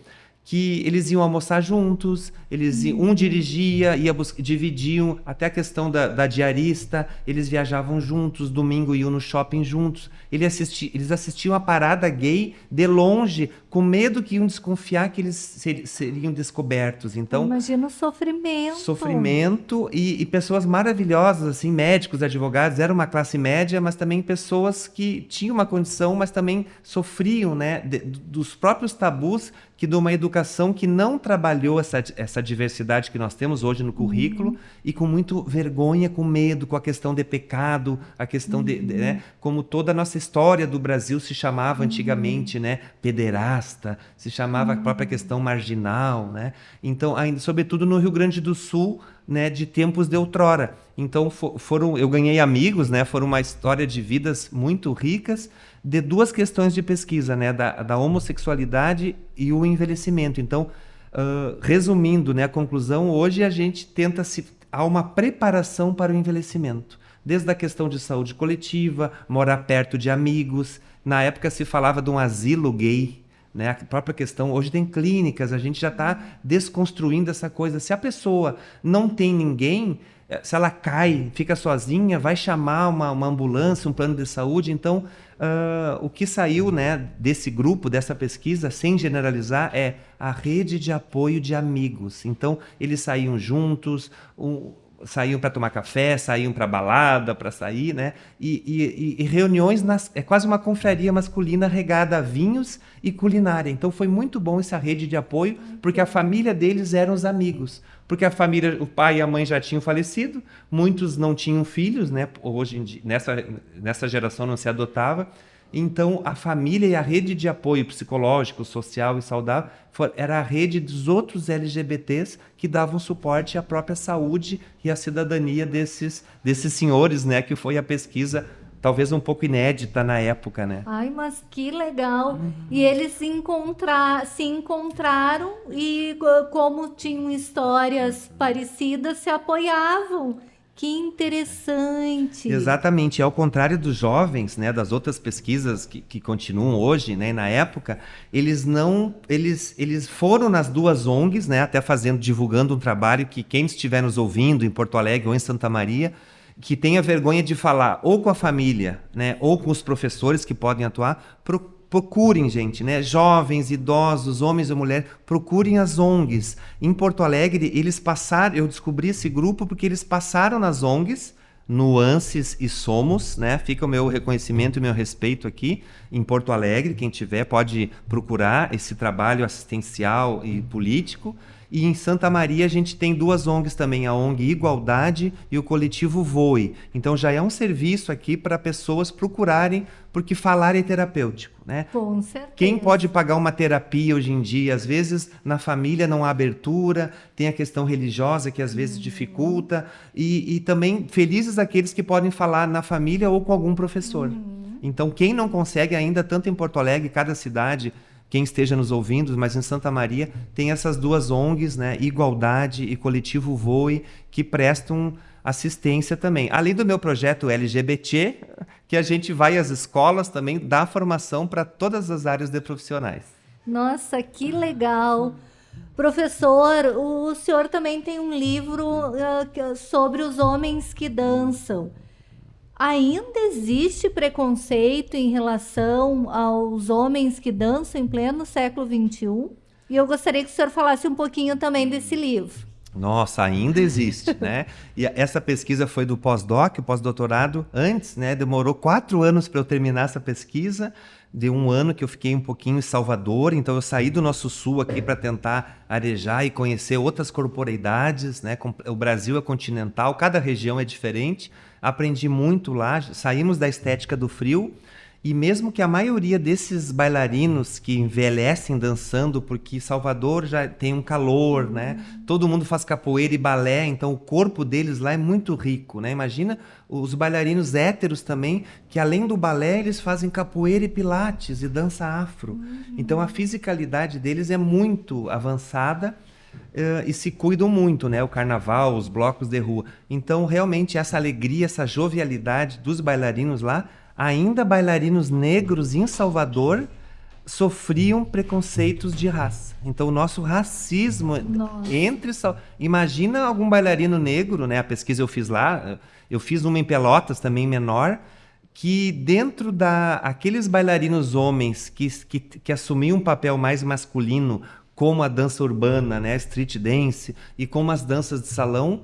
que eles iam almoçar juntos, eles iam, um dirigia, ia dividiam até a questão da, da, diarista, eles viajavam juntos, domingo iam no shopping juntos. Ele assisti, eles assistiam a parada gay de longe, com medo que iam desconfiar que eles ser, seriam descobertos. Então, imagina o sofrimento. Sofrimento e, e, pessoas maravilhosas, assim, médicos, advogados, era uma classe média, mas também pessoas que tinham uma condição, mas também sofriam, né, de, dos próprios tabus que de uma educação que não trabalhou essa, essa diversidade que nós temos hoje no currículo uhum. e com muito vergonha, com medo, com a questão de pecado, a questão uhum. de, de né, como toda a nossa história do Brasil se chamava uhum. antigamente, né, pederasta, se chamava a própria uhum. questão marginal, né? Então, ainda sobretudo no Rio Grande do Sul, né, de tempos de outrora. Então, for, foram, eu ganhei amigos, né, foram uma história de vidas muito ricas de duas questões de pesquisa, né, da, da homossexualidade e o envelhecimento. Então, uh, resumindo, né, a conclusão, hoje a gente tenta se há uma preparação para o envelhecimento, desde a questão de saúde coletiva, morar perto de amigos. Na época se falava de um asilo gay, né? A própria questão, hoje tem clínicas, a gente já está desconstruindo essa coisa. Se a pessoa não tem ninguém, se ela cai, fica sozinha, vai chamar uma, uma ambulância, um plano de saúde. Então, uh, o que saiu né, desse grupo, dessa pesquisa, sem generalizar, é a rede de apoio de amigos. Então, eles saíam juntos, um, saíam para tomar café, saíam para balada, para sair, né? E, e, e, reuniões, nas, é quase uma confraria masculina regada a vinhos e culinária. Então foi muito bom essa rede de apoio, porque a família deles eram os amigos. Porque a família, o pai e a mãe já tinham falecido, muitos não tinham filhos, né? Hoje, dia, nessa, nessa geração não se adotava. Então, a família e a rede de apoio psicológico, social e saudável era a rede dos outros LGBTs que davam suporte à própria saúde e à cidadania desses, desses senhores, né? Que foi a pesquisa talvez um pouco inédita na época, né? Ai, mas que legal! Uhum. E eles se, encontrar, se encontraram e como tinham histórias parecidas, se apoiavam. Que interessante. Exatamente. Ao contrário dos jovens, né, das outras pesquisas que, que continuam hoje, né, na época, eles não, eles, eles foram nas duas ONGs, né, até fazendo, divulgando um trabalho que quem estiver nos ouvindo em Porto Alegre ou em Santa Maria, que tenha vergonha de falar ou com a família, né, ou com os professores que podem atuar, procurem, gente, né? Jovens, idosos, homens e mulheres, procurem as ONGs. Em Porto Alegre, eles passaram, eu descobri esse grupo porque eles passaram nas ONGs, Nuances e Somos, né? Fica o meu reconhecimento e meu respeito aqui em Porto Alegre. Quem tiver pode procurar esse trabalho assistencial e político. E em Santa Maria a gente tem duas ONGs também, a ONG Igualdade e o coletivo Voe. Então já é um serviço aqui para pessoas procurarem, porque falar é terapêutico, né? Com certeza. Quem pode pagar uma terapia hoje em dia? Às vezes na família não há abertura, tem a questão religiosa que às vezes uhum. dificulta, e, e, também felizes aqueles que podem falar na família ou com algum professor. Uhum. Então quem não consegue ainda, tanto em Porto Alegre, cada cidade quem esteja nos ouvindo, mas em Santa Maria tem essas duas ONGs, né, Igualdade e Coletivo Voe, que prestam assistência também. Além do meu projeto LGBT, que a gente vai às escolas também, dá formação para todas as áreas de profissionais. Nossa, que legal! Professor, o senhor também tem um livro uh, sobre os homens que dançam ainda existe preconceito em relação aos homens que dançam em pleno século XXI? E eu gostaria que o senhor falasse um pouquinho também desse livro. Nossa, ainda existe, né? E essa pesquisa foi do pós-doc, pós-doutorado, antes, né? Demorou quatro anos para eu terminar essa pesquisa. De um ano que eu fiquei um pouquinho em Salvador, então eu saí do nosso sul aqui para tentar arejar e conhecer outras corporeidades, né? O Brasil é continental, cada região é diferente aprendi muito lá, saímos da estética do frio E mesmo que a maioria desses bailarinos que envelhecem dançando, porque Salvador já tem um calor, né? Todo mundo faz capoeira e balé, então o corpo deles lá é muito rico, né? Imagina os bailarinos héteros também, que além do balé, eles fazem capoeira e pilates e dança afro. Uhum. Então a fisicalidade deles é muito avançada. Uh, e se cuidam muito, né? O carnaval, os blocos de rua. Então, realmente, essa alegria, essa jovialidade dos bailarinos lá ainda bailarinos negros em Salvador sofriam preconceitos de raça. Então o nosso racismo Nossa. entre imagina algum bailarino negro, né? A pesquisa eu fiz lá, eu fiz uma em Pelotas também menor, que dentro da aqueles bailarinos homens que, que, que assumiam um papel mais masculino, como a dança urbana, né, street dance e como as danças de salão,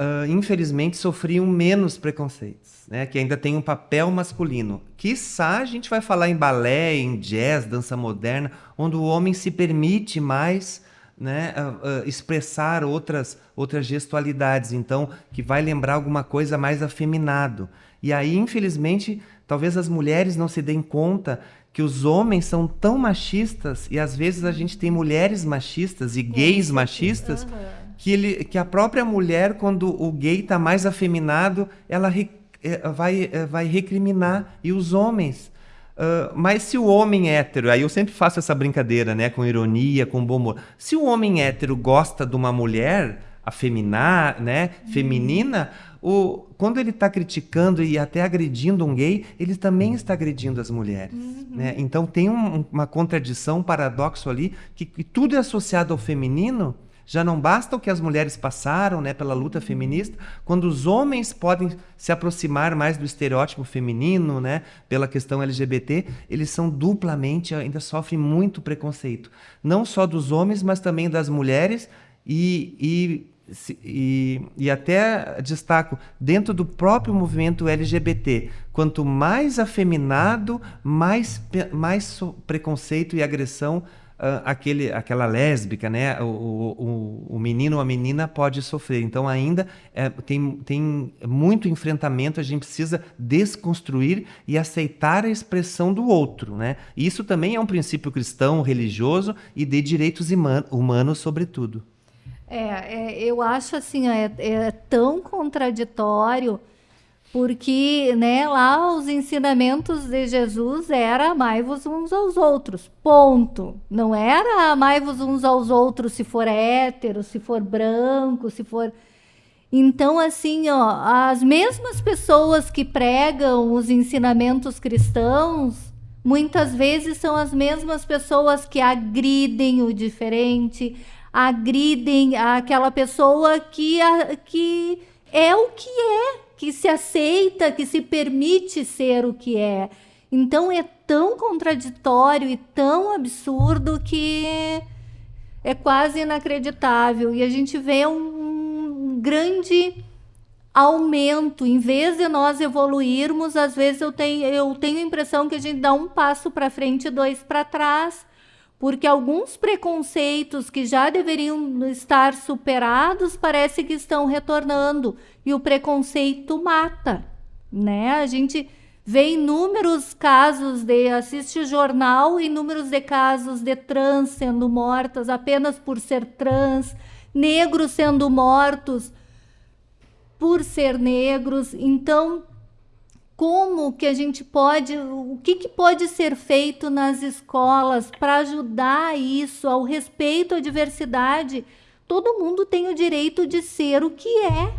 uh, infelizmente sofriam menos preconceitos né, que ainda tem um papel masculino. Quiçá a gente vai falar em balé, em jazz, dança moderna, onde o homem se permite mais né, uh, uh, expressar outras, outras gestualidades, então, que vai lembrar alguma coisa mais afeminado. E aí, infelizmente, talvez as mulheres não se deem conta que os homens são tão machistas e às vezes a gente tem mulheres machistas e gays machistas uhum. Que, ele, que a própria mulher, quando o gay está mais afeminado, ela é, vai, é, vai recriminar. E os homens. Uh, mas se o homem hétero, aí eu sempre faço essa brincadeira, né, com ironia, com bom humor. Se o homem hétero gosta de uma mulher afeminar, né, feminina, o, quando ele está criticando e até agredindo um gay, ele também está agredindo as mulheres. Uhum. Né? Então tem um, uma contradição, um paradoxo ali, que, que tudo é associado ao feminino, já não basta o que as mulheres passaram né, pela luta feminista, quando os homens podem se aproximar mais do estereótipo feminino, né, pela questão LGBT, eles são duplamente, ainda sofrem muito preconceito. Não só dos homens, mas também das mulheres e, e, e, e até destaco, dentro do próprio movimento LGBT, quanto mais afeminado, mais, mais preconceito e agressão aquele, aquela lésbica, né? O, o, o, menino ou a menina pode sofrer. Então, ainda é, tem, tem muito enfrentamento, a gente precisa desconstruir e aceitar a expressão do outro, né? Isso também é um princípio cristão, religioso e de direitos humanos, sobretudo. É, é, eu acho assim, é, é tão contraditório porque né, lá os ensinamentos de Jesus era amai-vos uns aos outros, ponto. Não era amai-vos uns aos outros se for hétero, se for branco, se for... Então, assim, ó, as mesmas pessoas que pregam os ensinamentos cristãos, muitas vezes são as mesmas pessoas que agridem o diferente, agridem aquela pessoa que, a, que é o que é, que se aceita, que se permite ser o que é. Então é tão contraditório e tão absurdo que é quase inacreditável. E a gente vê um, grande aumento. Em vez de nós evoluirmos, às vezes eu tenho, eu tenho a impressão que a gente dá um passo para frente e dois para trás porque alguns preconceitos que já deveriam estar superados parece que estão retornando e o preconceito mata, né? A gente vê inúmeros casos de assiste jornal, inúmeros de casos de trans sendo mortas apenas por ser trans, negros sendo mortos por ser negros. Então, como que a gente pode, o que, que pode ser feito nas escolas para ajudar isso, ao respeito à diversidade. Todo mundo tem o direito de ser o que é.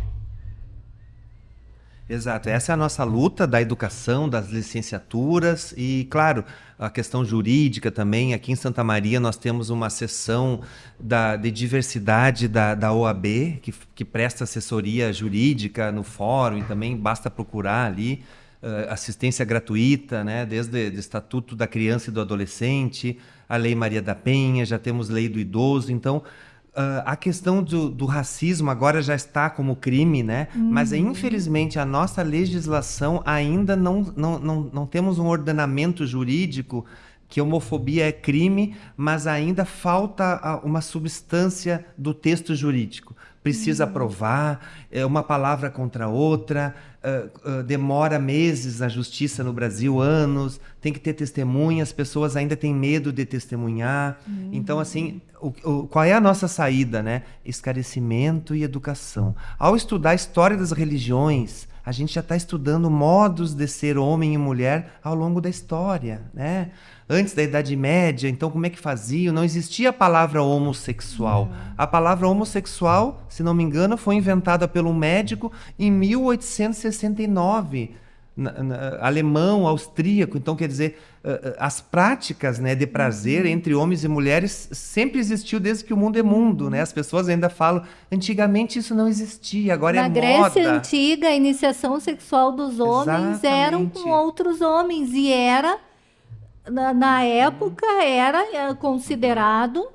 Exato, essa é a nossa luta da educação, das licenciaturas e, claro, a questão jurídica também. Aqui em Santa Maria nós temos uma seção da, de diversidade da, da OAB, que, que presta assessoria jurídica no fórum e também basta procurar ali assistência gratuita, né? desde o Estatuto da Criança e do Adolescente, a Lei Maria da Penha, já temos Lei do Idoso. Então, uh, a questão do, do, racismo agora já está como crime, né? Uhum. Mas, infelizmente, a nossa legislação ainda não, não, não, não temos um ordenamento jurídico que homofobia é crime, mas ainda falta uma substância do texto jurídico. Precisa uhum. provar, é uma palavra contra outra, uh, uh, demora meses na justiça no Brasil, anos, tem que ter testemunha, as pessoas ainda têm medo de testemunhar. Uhum. Então, assim, o, o, qual é a nossa saída, né? Esclarecimento e educação. Ao estudar a história das religiões, a gente já está estudando modos de ser homem e mulher ao longo da história, né? Antes da Idade Média, então como é que faziam? Não existia a palavra homossexual. A palavra homossexual, se não me engano, foi inventada pelo médico em 1869 na, na, alemão, austríaco. Então, quer dizer, uh, as práticas né, de prazer uhum. entre homens e mulheres sempre existiu desde que o mundo é mundo. Né? As pessoas ainda falam, antigamente isso não existia, agora na é moda. Na Grécia Antiga, a iniciação sexual dos homens Exatamente. eram com outros homens. E era, na, na época, era eh, considerado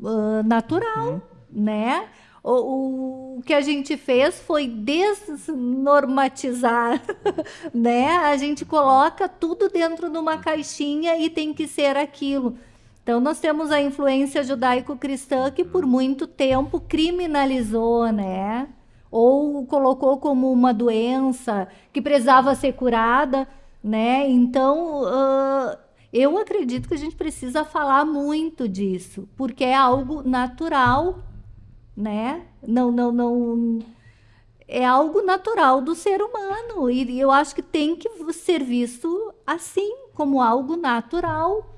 uh, natural, uhum. né? O, o que a gente fez foi desnormatizar, né? A gente coloca tudo dentro de uma caixinha e tem que ser aquilo. Então, nós temos a influência judaico-cristã que por muito tempo criminalizou, né? Ou colocou como uma doença que precisava ser curada, né? Então, uh, eu acredito que a gente precisa falar muito disso, porque é algo natural né? Não, não, não. É algo natural do ser humano e eu acho que tem que ser visto assim, como algo natural.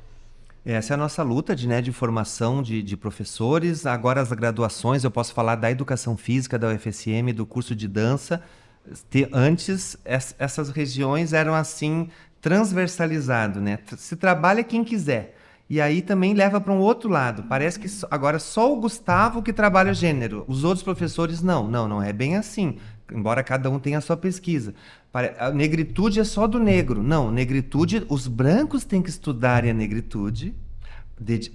Essa é a nossa luta de, né, de formação de, de professores. Agora, as graduações, eu posso falar da educação física da UFSM, do curso de dança. Antes, essas regiões eram assim, transversalizado, né? Se trabalha quem quiser. E aí também leva para um outro lado. Parece que agora só o Gustavo que trabalha gênero, os outros professores não. Não, não é bem assim. Embora cada um tenha a sua pesquisa. A negritude é só do negro. Não, negritude, os brancos têm que estudar a negritude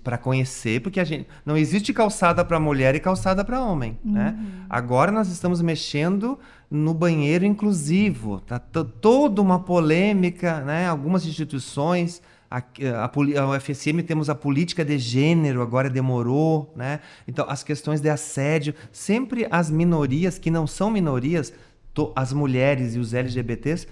para conhecer, porque a gente não existe calçada para mulher e calçada para homem, né? uhum. né? Agora nós estamos mexendo no banheiro inclusivo, tá toda uma polêmica, né? Algumas instituições a, a, a UFSM temos a política de gênero, agora demorou, né? Então, as questões de assédio, sempre as minorias que não são minorias, to, as mulheres e os LGBTs,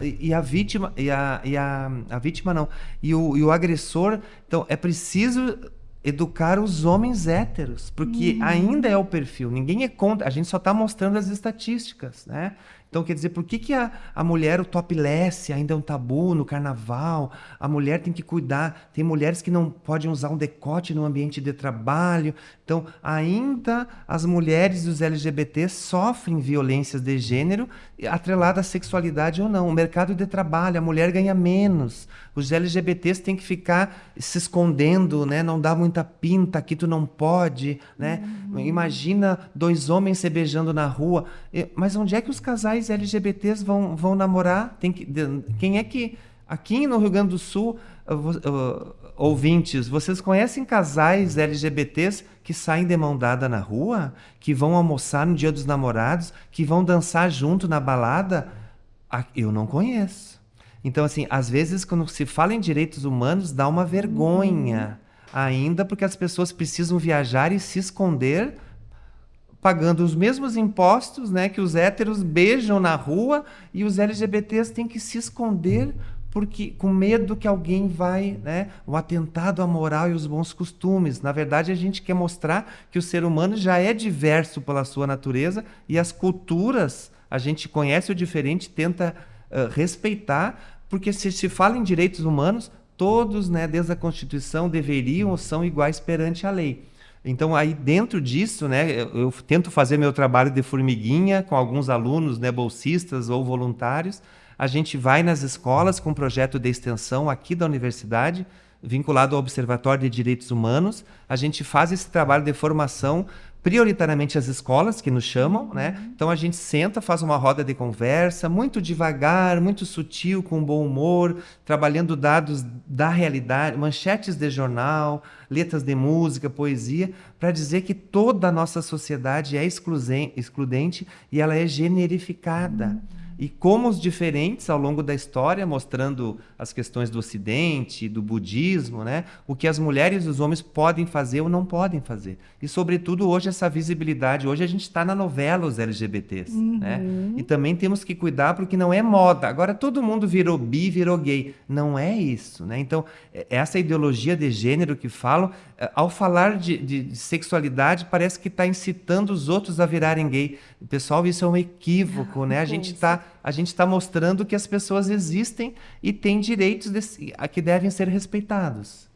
e a vítima, e a, e a, a vítima não, e o, e o agressor, então é preciso educar os homens héteros, porque uhum. ainda é o perfil. Ninguém é contra, a gente só está mostrando as estatísticas, né? Então, quer dizer, por que, que a, a mulher, o topless, ainda é um tabu no carnaval? A mulher tem que cuidar. Tem mulheres que não podem usar um decote no ambiente de trabalho. Então, ainda as mulheres e os LGBTs sofrem violências de gênero atrelada à sexualidade ou não. O mercado de trabalho, a mulher ganha menos. Os LGBTs têm que ficar se escondendo, né? Não dá muita pinta, aqui tu não pode, né? Uhum. Imagina dois homens se beijando na rua. Mas onde é que os casais LGBTs vão, vão namorar? Tem que, quem é que... Aqui no Rio Grande do Sul, ouvintes, vocês conhecem casais LGBTs que saem de mão dada na rua? Que vão almoçar no dia dos namorados? Que vão dançar junto na balada? Eu não conheço. Então, assim, às vezes, quando se fala em direitos humanos, dá uma vergonha. Ainda porque as pessoas precisam viajar e se esconder pagando os mesmos impostos né, que os héteros beijam na rua e os LGBTs têm que se esconder porque com medo que alguém vai, né, o atentado à moral e os bons costumes. Na verdade, a gente quer mostrar que o ser humano já é diverso pela sua natureza e as culturas, a gente conhece o diferente, tenta uh, respeitar, porque se se fala em direitos humanos, todos, né, desde a Constituição, deveriam ou são iguais perante a lei. Então, aí dentro disso, né, eu, eu, tento fazer meu trabalho de formiguinha com alguns alunos, né, bolsistas ou voluntários. A gente vai nas escolas com um projeto de extensão aqui da universidade, vinculado ao Observatório de Direitos Humanos. A gente faz esse trabalho de formação prioritariamente as escolas que nos chamam, né? Uhum. Então a gente senta, faz uma roda de conversa, muito devagar, muito sutil, com bom humor, trabalhando dados da realidade, manchetes de jornal, letras de música, poesia, para dizer que toda a nossa sociedade é excludente e ela é generificada. Uhum. E como os diferentes ao longo da história, mostrando as questões do Ocidente, do budismo, né? o que as mulheres e os homens podem fazer ou não podem fazer. E, sobretudo, hoje, essa visibilidade. Hoje a gente está na novela os LGBTs. Uhum. Né? E também temos que cuidar porque não é moda. Agora todo mundo virou bi, virou gay. Não é isso. Né? Então, essa ideologia de gênero que falam, ao falar de, de, de sexualidade, parece que está incitando os outros a virarem gay. Pessoal, isso é um equívoco, né? A gente está a gente tá mostrando que as pessoas existem e têm direitos de, que devem ser respeitados.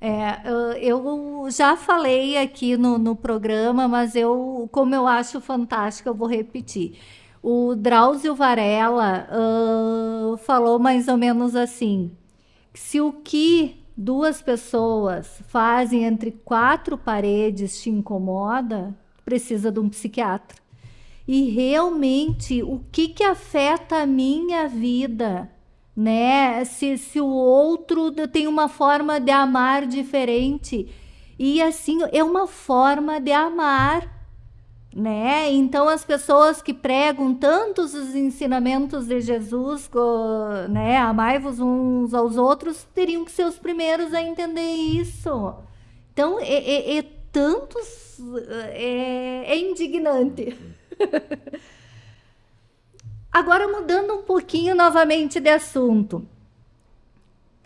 É, eu já falei aqui no, no programa, mas eu, como eu acho fantástico, eu vou repetir. O Drauzio Varela uh, falou mais ou menos assim: se o que duas pessoas fazem entre quatro paredes te incomoda, precisa de um psiquiatra. E realmente, o que, que afeta a minha vida? Né? Se, se o outro tem uma forma de amar diferente. E assim, é uma forma de amar né? Então as pessoas que pregam tantos os ensinamentos de Jesus, né, amai-vos uns aos outros, teriam que ser os primeiros a entender isso. Então é, é, é tantos, é, é indignante. Agora mudando um pouquinho novamente de assunto.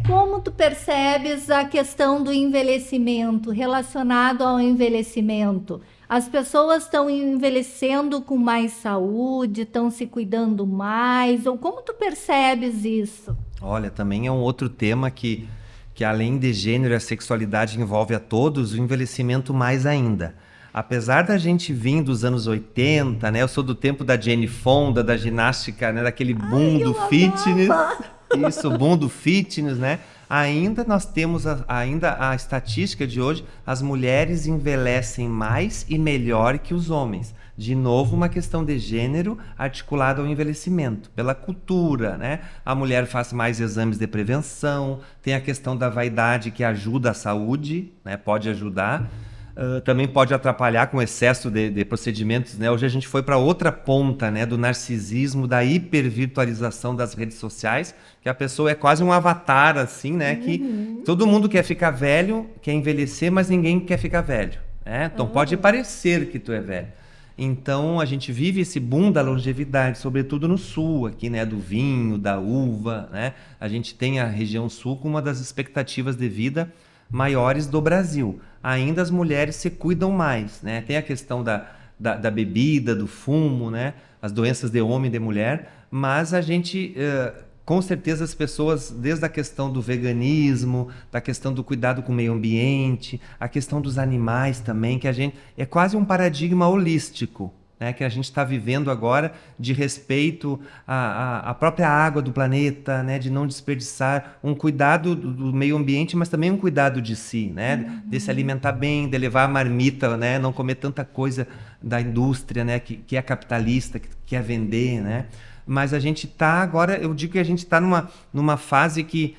Como tu percebes a questão do envelhecimento relacionado ao envelhecimento? As pessoas estão envelhecendo com mais saúde, estão se cuidando mais, ou como tu percebes isso? Olha, também é um outro tema que, que além de gênero e a sexualidade envolve a todos, o envelhecimento mais ainda. Apesar da gente vir dos anos 80, né? Eu sou do tempo da Jane Fonda, da ginástica, né? Daquele boom Ai, do fitness. Amava. Isso, boom do fitness, né? ainda nós temos a, ainda a estatística de hoje, as mulheres envelhecem mais e melhor que os homens. De novo, uma questão de gênero articulada ao envelhecimento, pela cultura, né? A mulher faz mais exames de prevenção, tem a questão da vaidade que ajuda a saúde, né? Pode ajudar. Uh, também pode atrapalhar com excesso de, de procedimentos. Né? Hoje a gente foi para outra ponta né, do narcisismo, da hipervirtualização das redes sociais, que a pessoa é quase um avatar, assim, né? Uhum. Que todo mundo quer ficar velho, quer envelhecer, mas ninguém quer ficar velho. Né? Então uhum. pode parecer que tu é velho. Então a gente vive esse boom da longevidade, sobretudo no sul, aqui, né, do vinho, da uva, né? A gente tem a região sul com uma das expectativas de vida maiores do Brasil. Ainda as mulheres se cuidam mais, né? Tem a questão da, da, da bebida, do fumo, né? As doenças de homem e de mulher, mas a gente... Uh, com certeza as pessoas, desde a questão do veganismo, da questão do cuidado com o meio ambiente, a questão dos animais também, que a gente é quase um paradigma holístico, né, que a gente está vivendo agora de respeito à, à, própria água do planeta, né, de não desperdiçar, um cuidado do, meio ambiente, mas também um cuidado de si, né, uhum. de se alimentar bem, de levar a marmita, né, não comer tanta coisa da indústria, né, que, que é capitalista, que quer vender, né, mas a gente está agora, eu digo que a gente está numa, numa fase que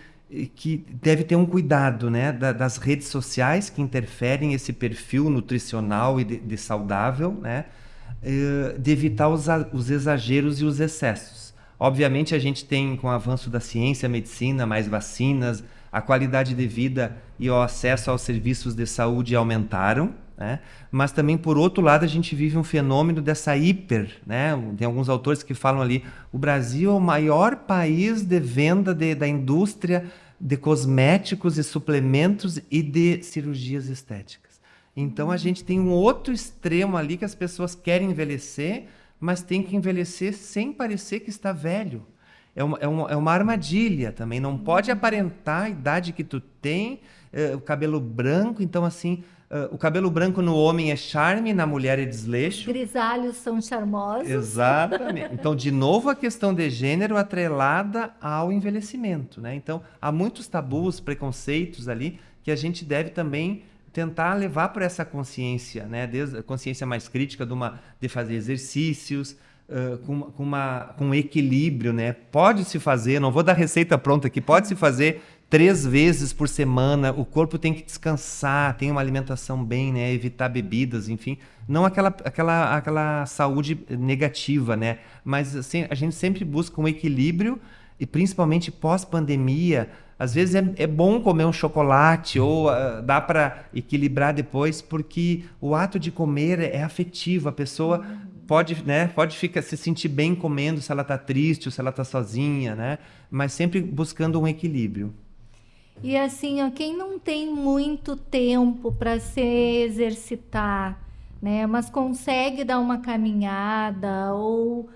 que deve ter um cuidado né, da, das redes sociais que interferem esse perfil nutricional e de, de saudável, né? Eh, de evitar os, os exageros e os excessos. Obviamente, a gente tem, com o avanço da ciência, medicina, mais vacinas, a qualidade de vida e o acesso aos serviços de saúde aumentaram, né? mas também, por outro lado, a gente vive um fenômeno dessa hiper. Né? Tem alguns autores que falam ali: o Brasil é o maior país de venda de, da indústria de cosméticos e suplementos e de cirurgias estéticas. Então a gente tem um outro extremo ali que as pessoas querem envelhecer, mas tem que envelhecer sem parecer que está velho. É uma, é uma, é uma armadilha também. Não pode aparentar a idade que tu tem, uh, o cabelo branco. Então, assim, uh, o cabelo branco no homem é charme, na mulher é desleixo. Grisalhos são charmosos. Exatamente. Então, de novo, a questão de gênero atrelada ao envelhecimento. Né? Então, há muitos tabus, preconceitos ali que a gente deve também tentar levar para essa consciência, né, desde a consciência mais crítica de, uma, de fazer exercícios, uh, com, com, uma, com equilíbrio, né? Pode se fazer, não vou dar receita pronta aqui, pode se fazer três vezes por semana. O corpo tem que descansar, tem uma alimentação bem, né? Evitar bebidas, enfim. Não aquela, aquela, aquela saúde negativa, né? Mas assim, a gente sempre busca um equilíbrio e principalmente pós-pandemia, às vezes é, é, bom comer um chocolate ou uh, dá para equilibrar depois, porque o ato de comer é afetivo. A pessoa pode, né, pode ficar, se sentir bem comendo se ela está triste ou se ela está sozinha, né? Mas sempre buscando um equilíbrio. E assim, ó, quem não tem muito tempo para se exercitar, né, mas consegue dar uma caminhada ou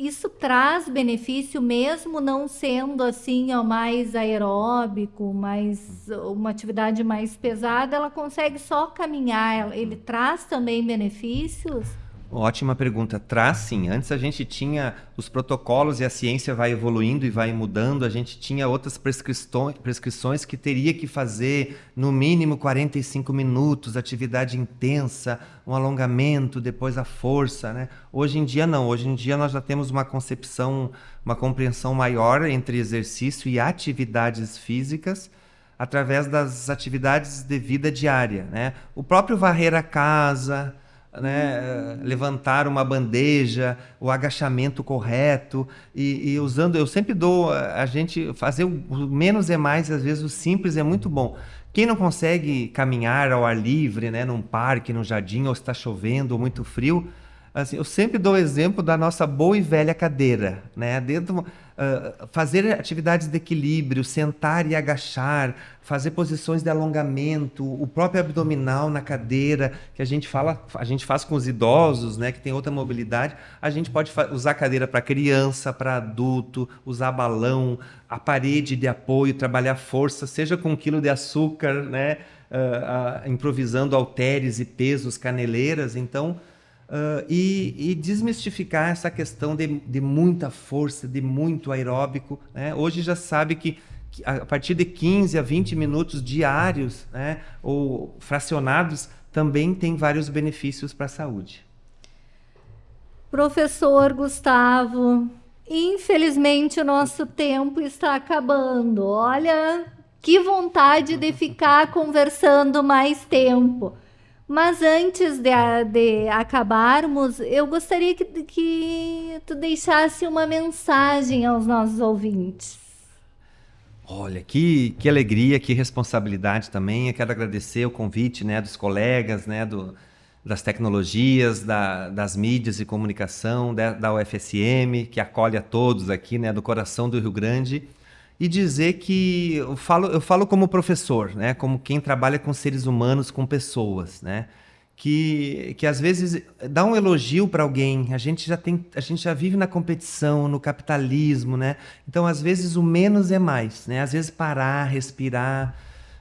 isso traz benefício mesmo não sendo assim ó, mais aeróbico, mais uma atividade mais pesada, ela consegue só caminhar, ele traz também benefícios? Ótima pergunta. Traz sim. Antes a gente tinha os protocolos e a ciência vai evoluindo e vai mudando. A gente tinha outras prescrições, que teria que fazer no mínimo 45 minutos, atividade intensa, um alongamento, depois a força. Né? Hoje em dia não. Hoje em dia nós já temos uma concepção, uma compreensão maior entre exercício e atividades físicas através das atividades de vida diária. Né? O próprio varrer a casa né, levantar uma bandeja, o agachamento correto e, e, usando, eu sempre dou a gente fazer o menos é mais, às vezes o simples é muito bom. Quem não consegue caminhar ao ar livre, né, num parque, num jardim, ou está chovendo ou muito frio, assim, eu sempre dou exemplo da nossa boa e velha cadeira, né, dentro uh, fazer atividades de equilíbrio, sentar e agachar, fazer posições de alongamento, o próprio abdominal na cadeira, que a gente fala, a gente faz com os idosos, né, que tem outra mobilidade, a gente pode usar cadeira para criança, para adulto, usar balão, a parede de apoio, trabalhar força, seja com um quilo de açúcar, né, uh, uh, improvisando halteres e pesos, caneleiras, então Uh, e, e, desmistificar essa questão de, de, muita força, de muito aeróbico. Né? Hoje já sabe que, a partir de 15 a 20 minutos diários né, ou fracionados também tem vários benefícios para a saúde. Professor Gustavo, infelizmente o nosso tempo está acabando. Olha, que vontade de ficar conversando mais tempo. Mas antes de, de acabarmos, eu gostaria que, que tu deixasse uma mensagem aos nossos ouvintes. Olha, que, que alegria, que responsabilidade também. Eu quero agradecer o convite né, dos colegas, né, do, das tecnologias, da, das mídias e comunicação, da, da UFSM, que acolhe a todos aqui, né, do coração do Rio Grande e dizer que eu falo, eu falo como professor, né? como quem trabalha com seres humanos, com pessoas, né? que, que às vezes dá um elogio para alguém, a gente já tem, a gente já vive na competição, no capitalismo, né? Então às vezes o menos é mais, né? Às vezes parar, respirar,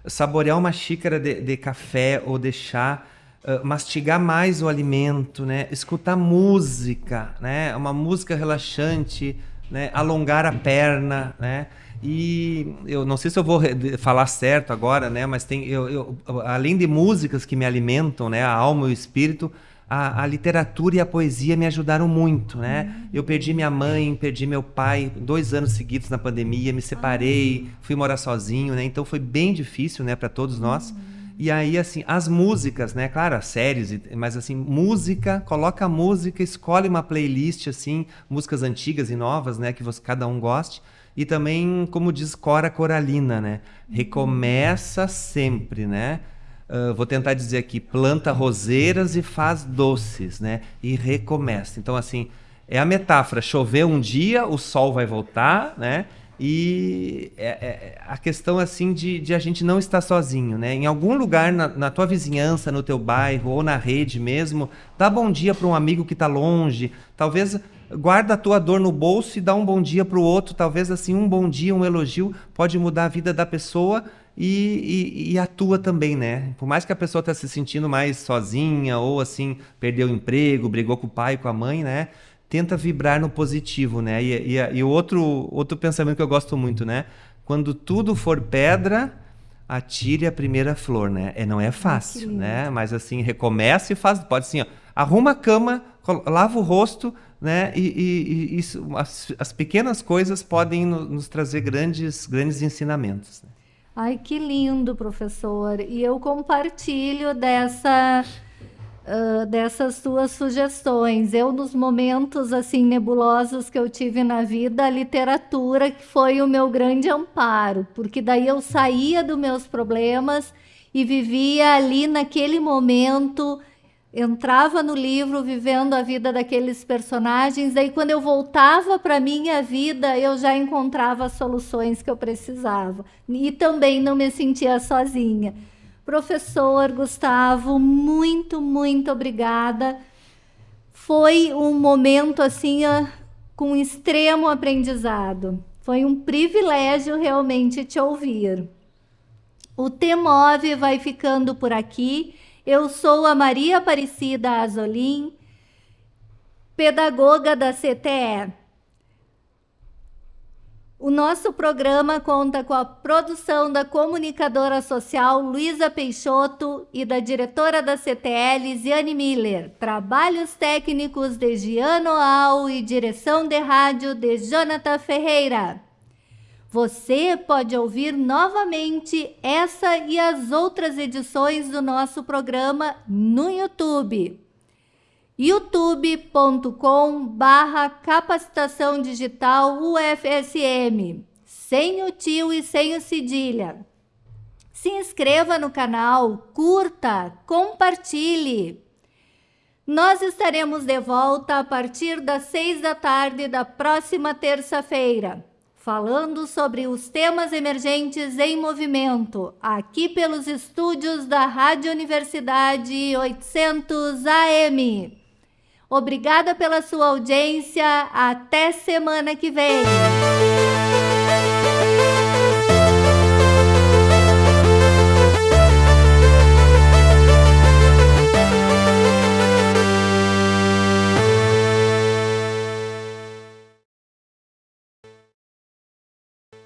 saborear uma xícara de, de café ou de chá, uh, mastigar mais o alimento, né? Escutar música, né? Uma música relaxante, né? Alongar a perna, né? E eu não sei se eu vou falar certo agora, né? Mas tem, eu, eu, além de músicas que me alimentam, né? A alma e o espírito, a, a, literatura e a poesia me ajudaram muito, né? Uhum. Eu perdi minha mãe, perdi meu pai dois anos seguidos na pandemia, me separei, uhum. fui morar sozinho, né? Então foi bem difícil, né, para todos nós. Uhum. E aí, assim, as músicas, né? Claro, as séries, mas assim, música, coloca a música, escolhe uma playlist, assim, músicas antigas e novas, né? Que você, cada um goste e também, como diz Cora Coralina, né? Recomeça sempre, né? Uh, vou tentar dizer aqui, planta roseiras e faz doces, né? E recomeça. Então, assim, é a metáfora. Chover um dia, o sol vai voltar, né? E é, é, a questão, assim, de, de, a gente não estar sozinho, né? Em algum lugar na, na tua vizinhança, no teu bairro ou na rede mesmo, dá bom dia para um amigo que está longe. Talvez guarda a tua dor no bolso e dá um bom dia para o outro. Talvez assim um bom dia, um elogio pode mudar a vida da pessoa e, e, e a tua também, né? Por mais que a pessoa esteja tá se sentindo mais sozinha ou assim perdeu o emprego, brigou com o pai, com a mãe, né? Tenta vibrar no positivo, né? E, e, e outro outro pensamento que eu gosto muito, né? Quando tudo for pedra, atire a primeira flor, né? É, não é fácil, né? Mas assim, recomeça e faz. Pode assim, ó, arruma a cama, lava o rosto, né? E, e, e isso, as, as, pequenas coisas podem no, nos trazer grandes, grandes ensinamentos. Né? Ai, que lindo, professor! E eu compartilho dessa dessas suas sugestões. Eu, nos momentos assim nebulosos que eu tive na vida, a literatura que foi o meu grande amparo, porque daí eu saía dos meus problemas e vivia ali naquele momento entrava no livro vivendo a vida daqueles personagens, aí quando eu voltava para minha vida, eu já encontrava as soluções que eu precisava. E também não me sentia sozinha. Professor Gustavo, muito, muito obrigada. Foi um momento assim com extremo aprendizado. Foi um privilégio realmente te ouvir. O Temove vai ficando por aqui. Eu sou a Maria Aparecida Azolim, pedagoga da CTE. O nosso programa conta com a produção da comunicadora social Luísa Peixoto e da diretora da CTL, Ziane Miller. Trabalhos técnicos de Giano Al e direção de rádio de Jonathan Ferreira. Você pode ouvir novamente essa e as outras edições do nosso programa no YouTube youtube.com barra capacitação digital UFSM, sem o tio e sem o cedilha. Se inscreva no canal, curta, compartilhe. Nós estaremos de volta a partir das seis da tarde da próxima terça-feira, falando sobre os temas emergentes em movimento, aqui pelos estúdios da Rádio Universidade 800 AM. Obrigada pela sua audiência. Até semana que vem.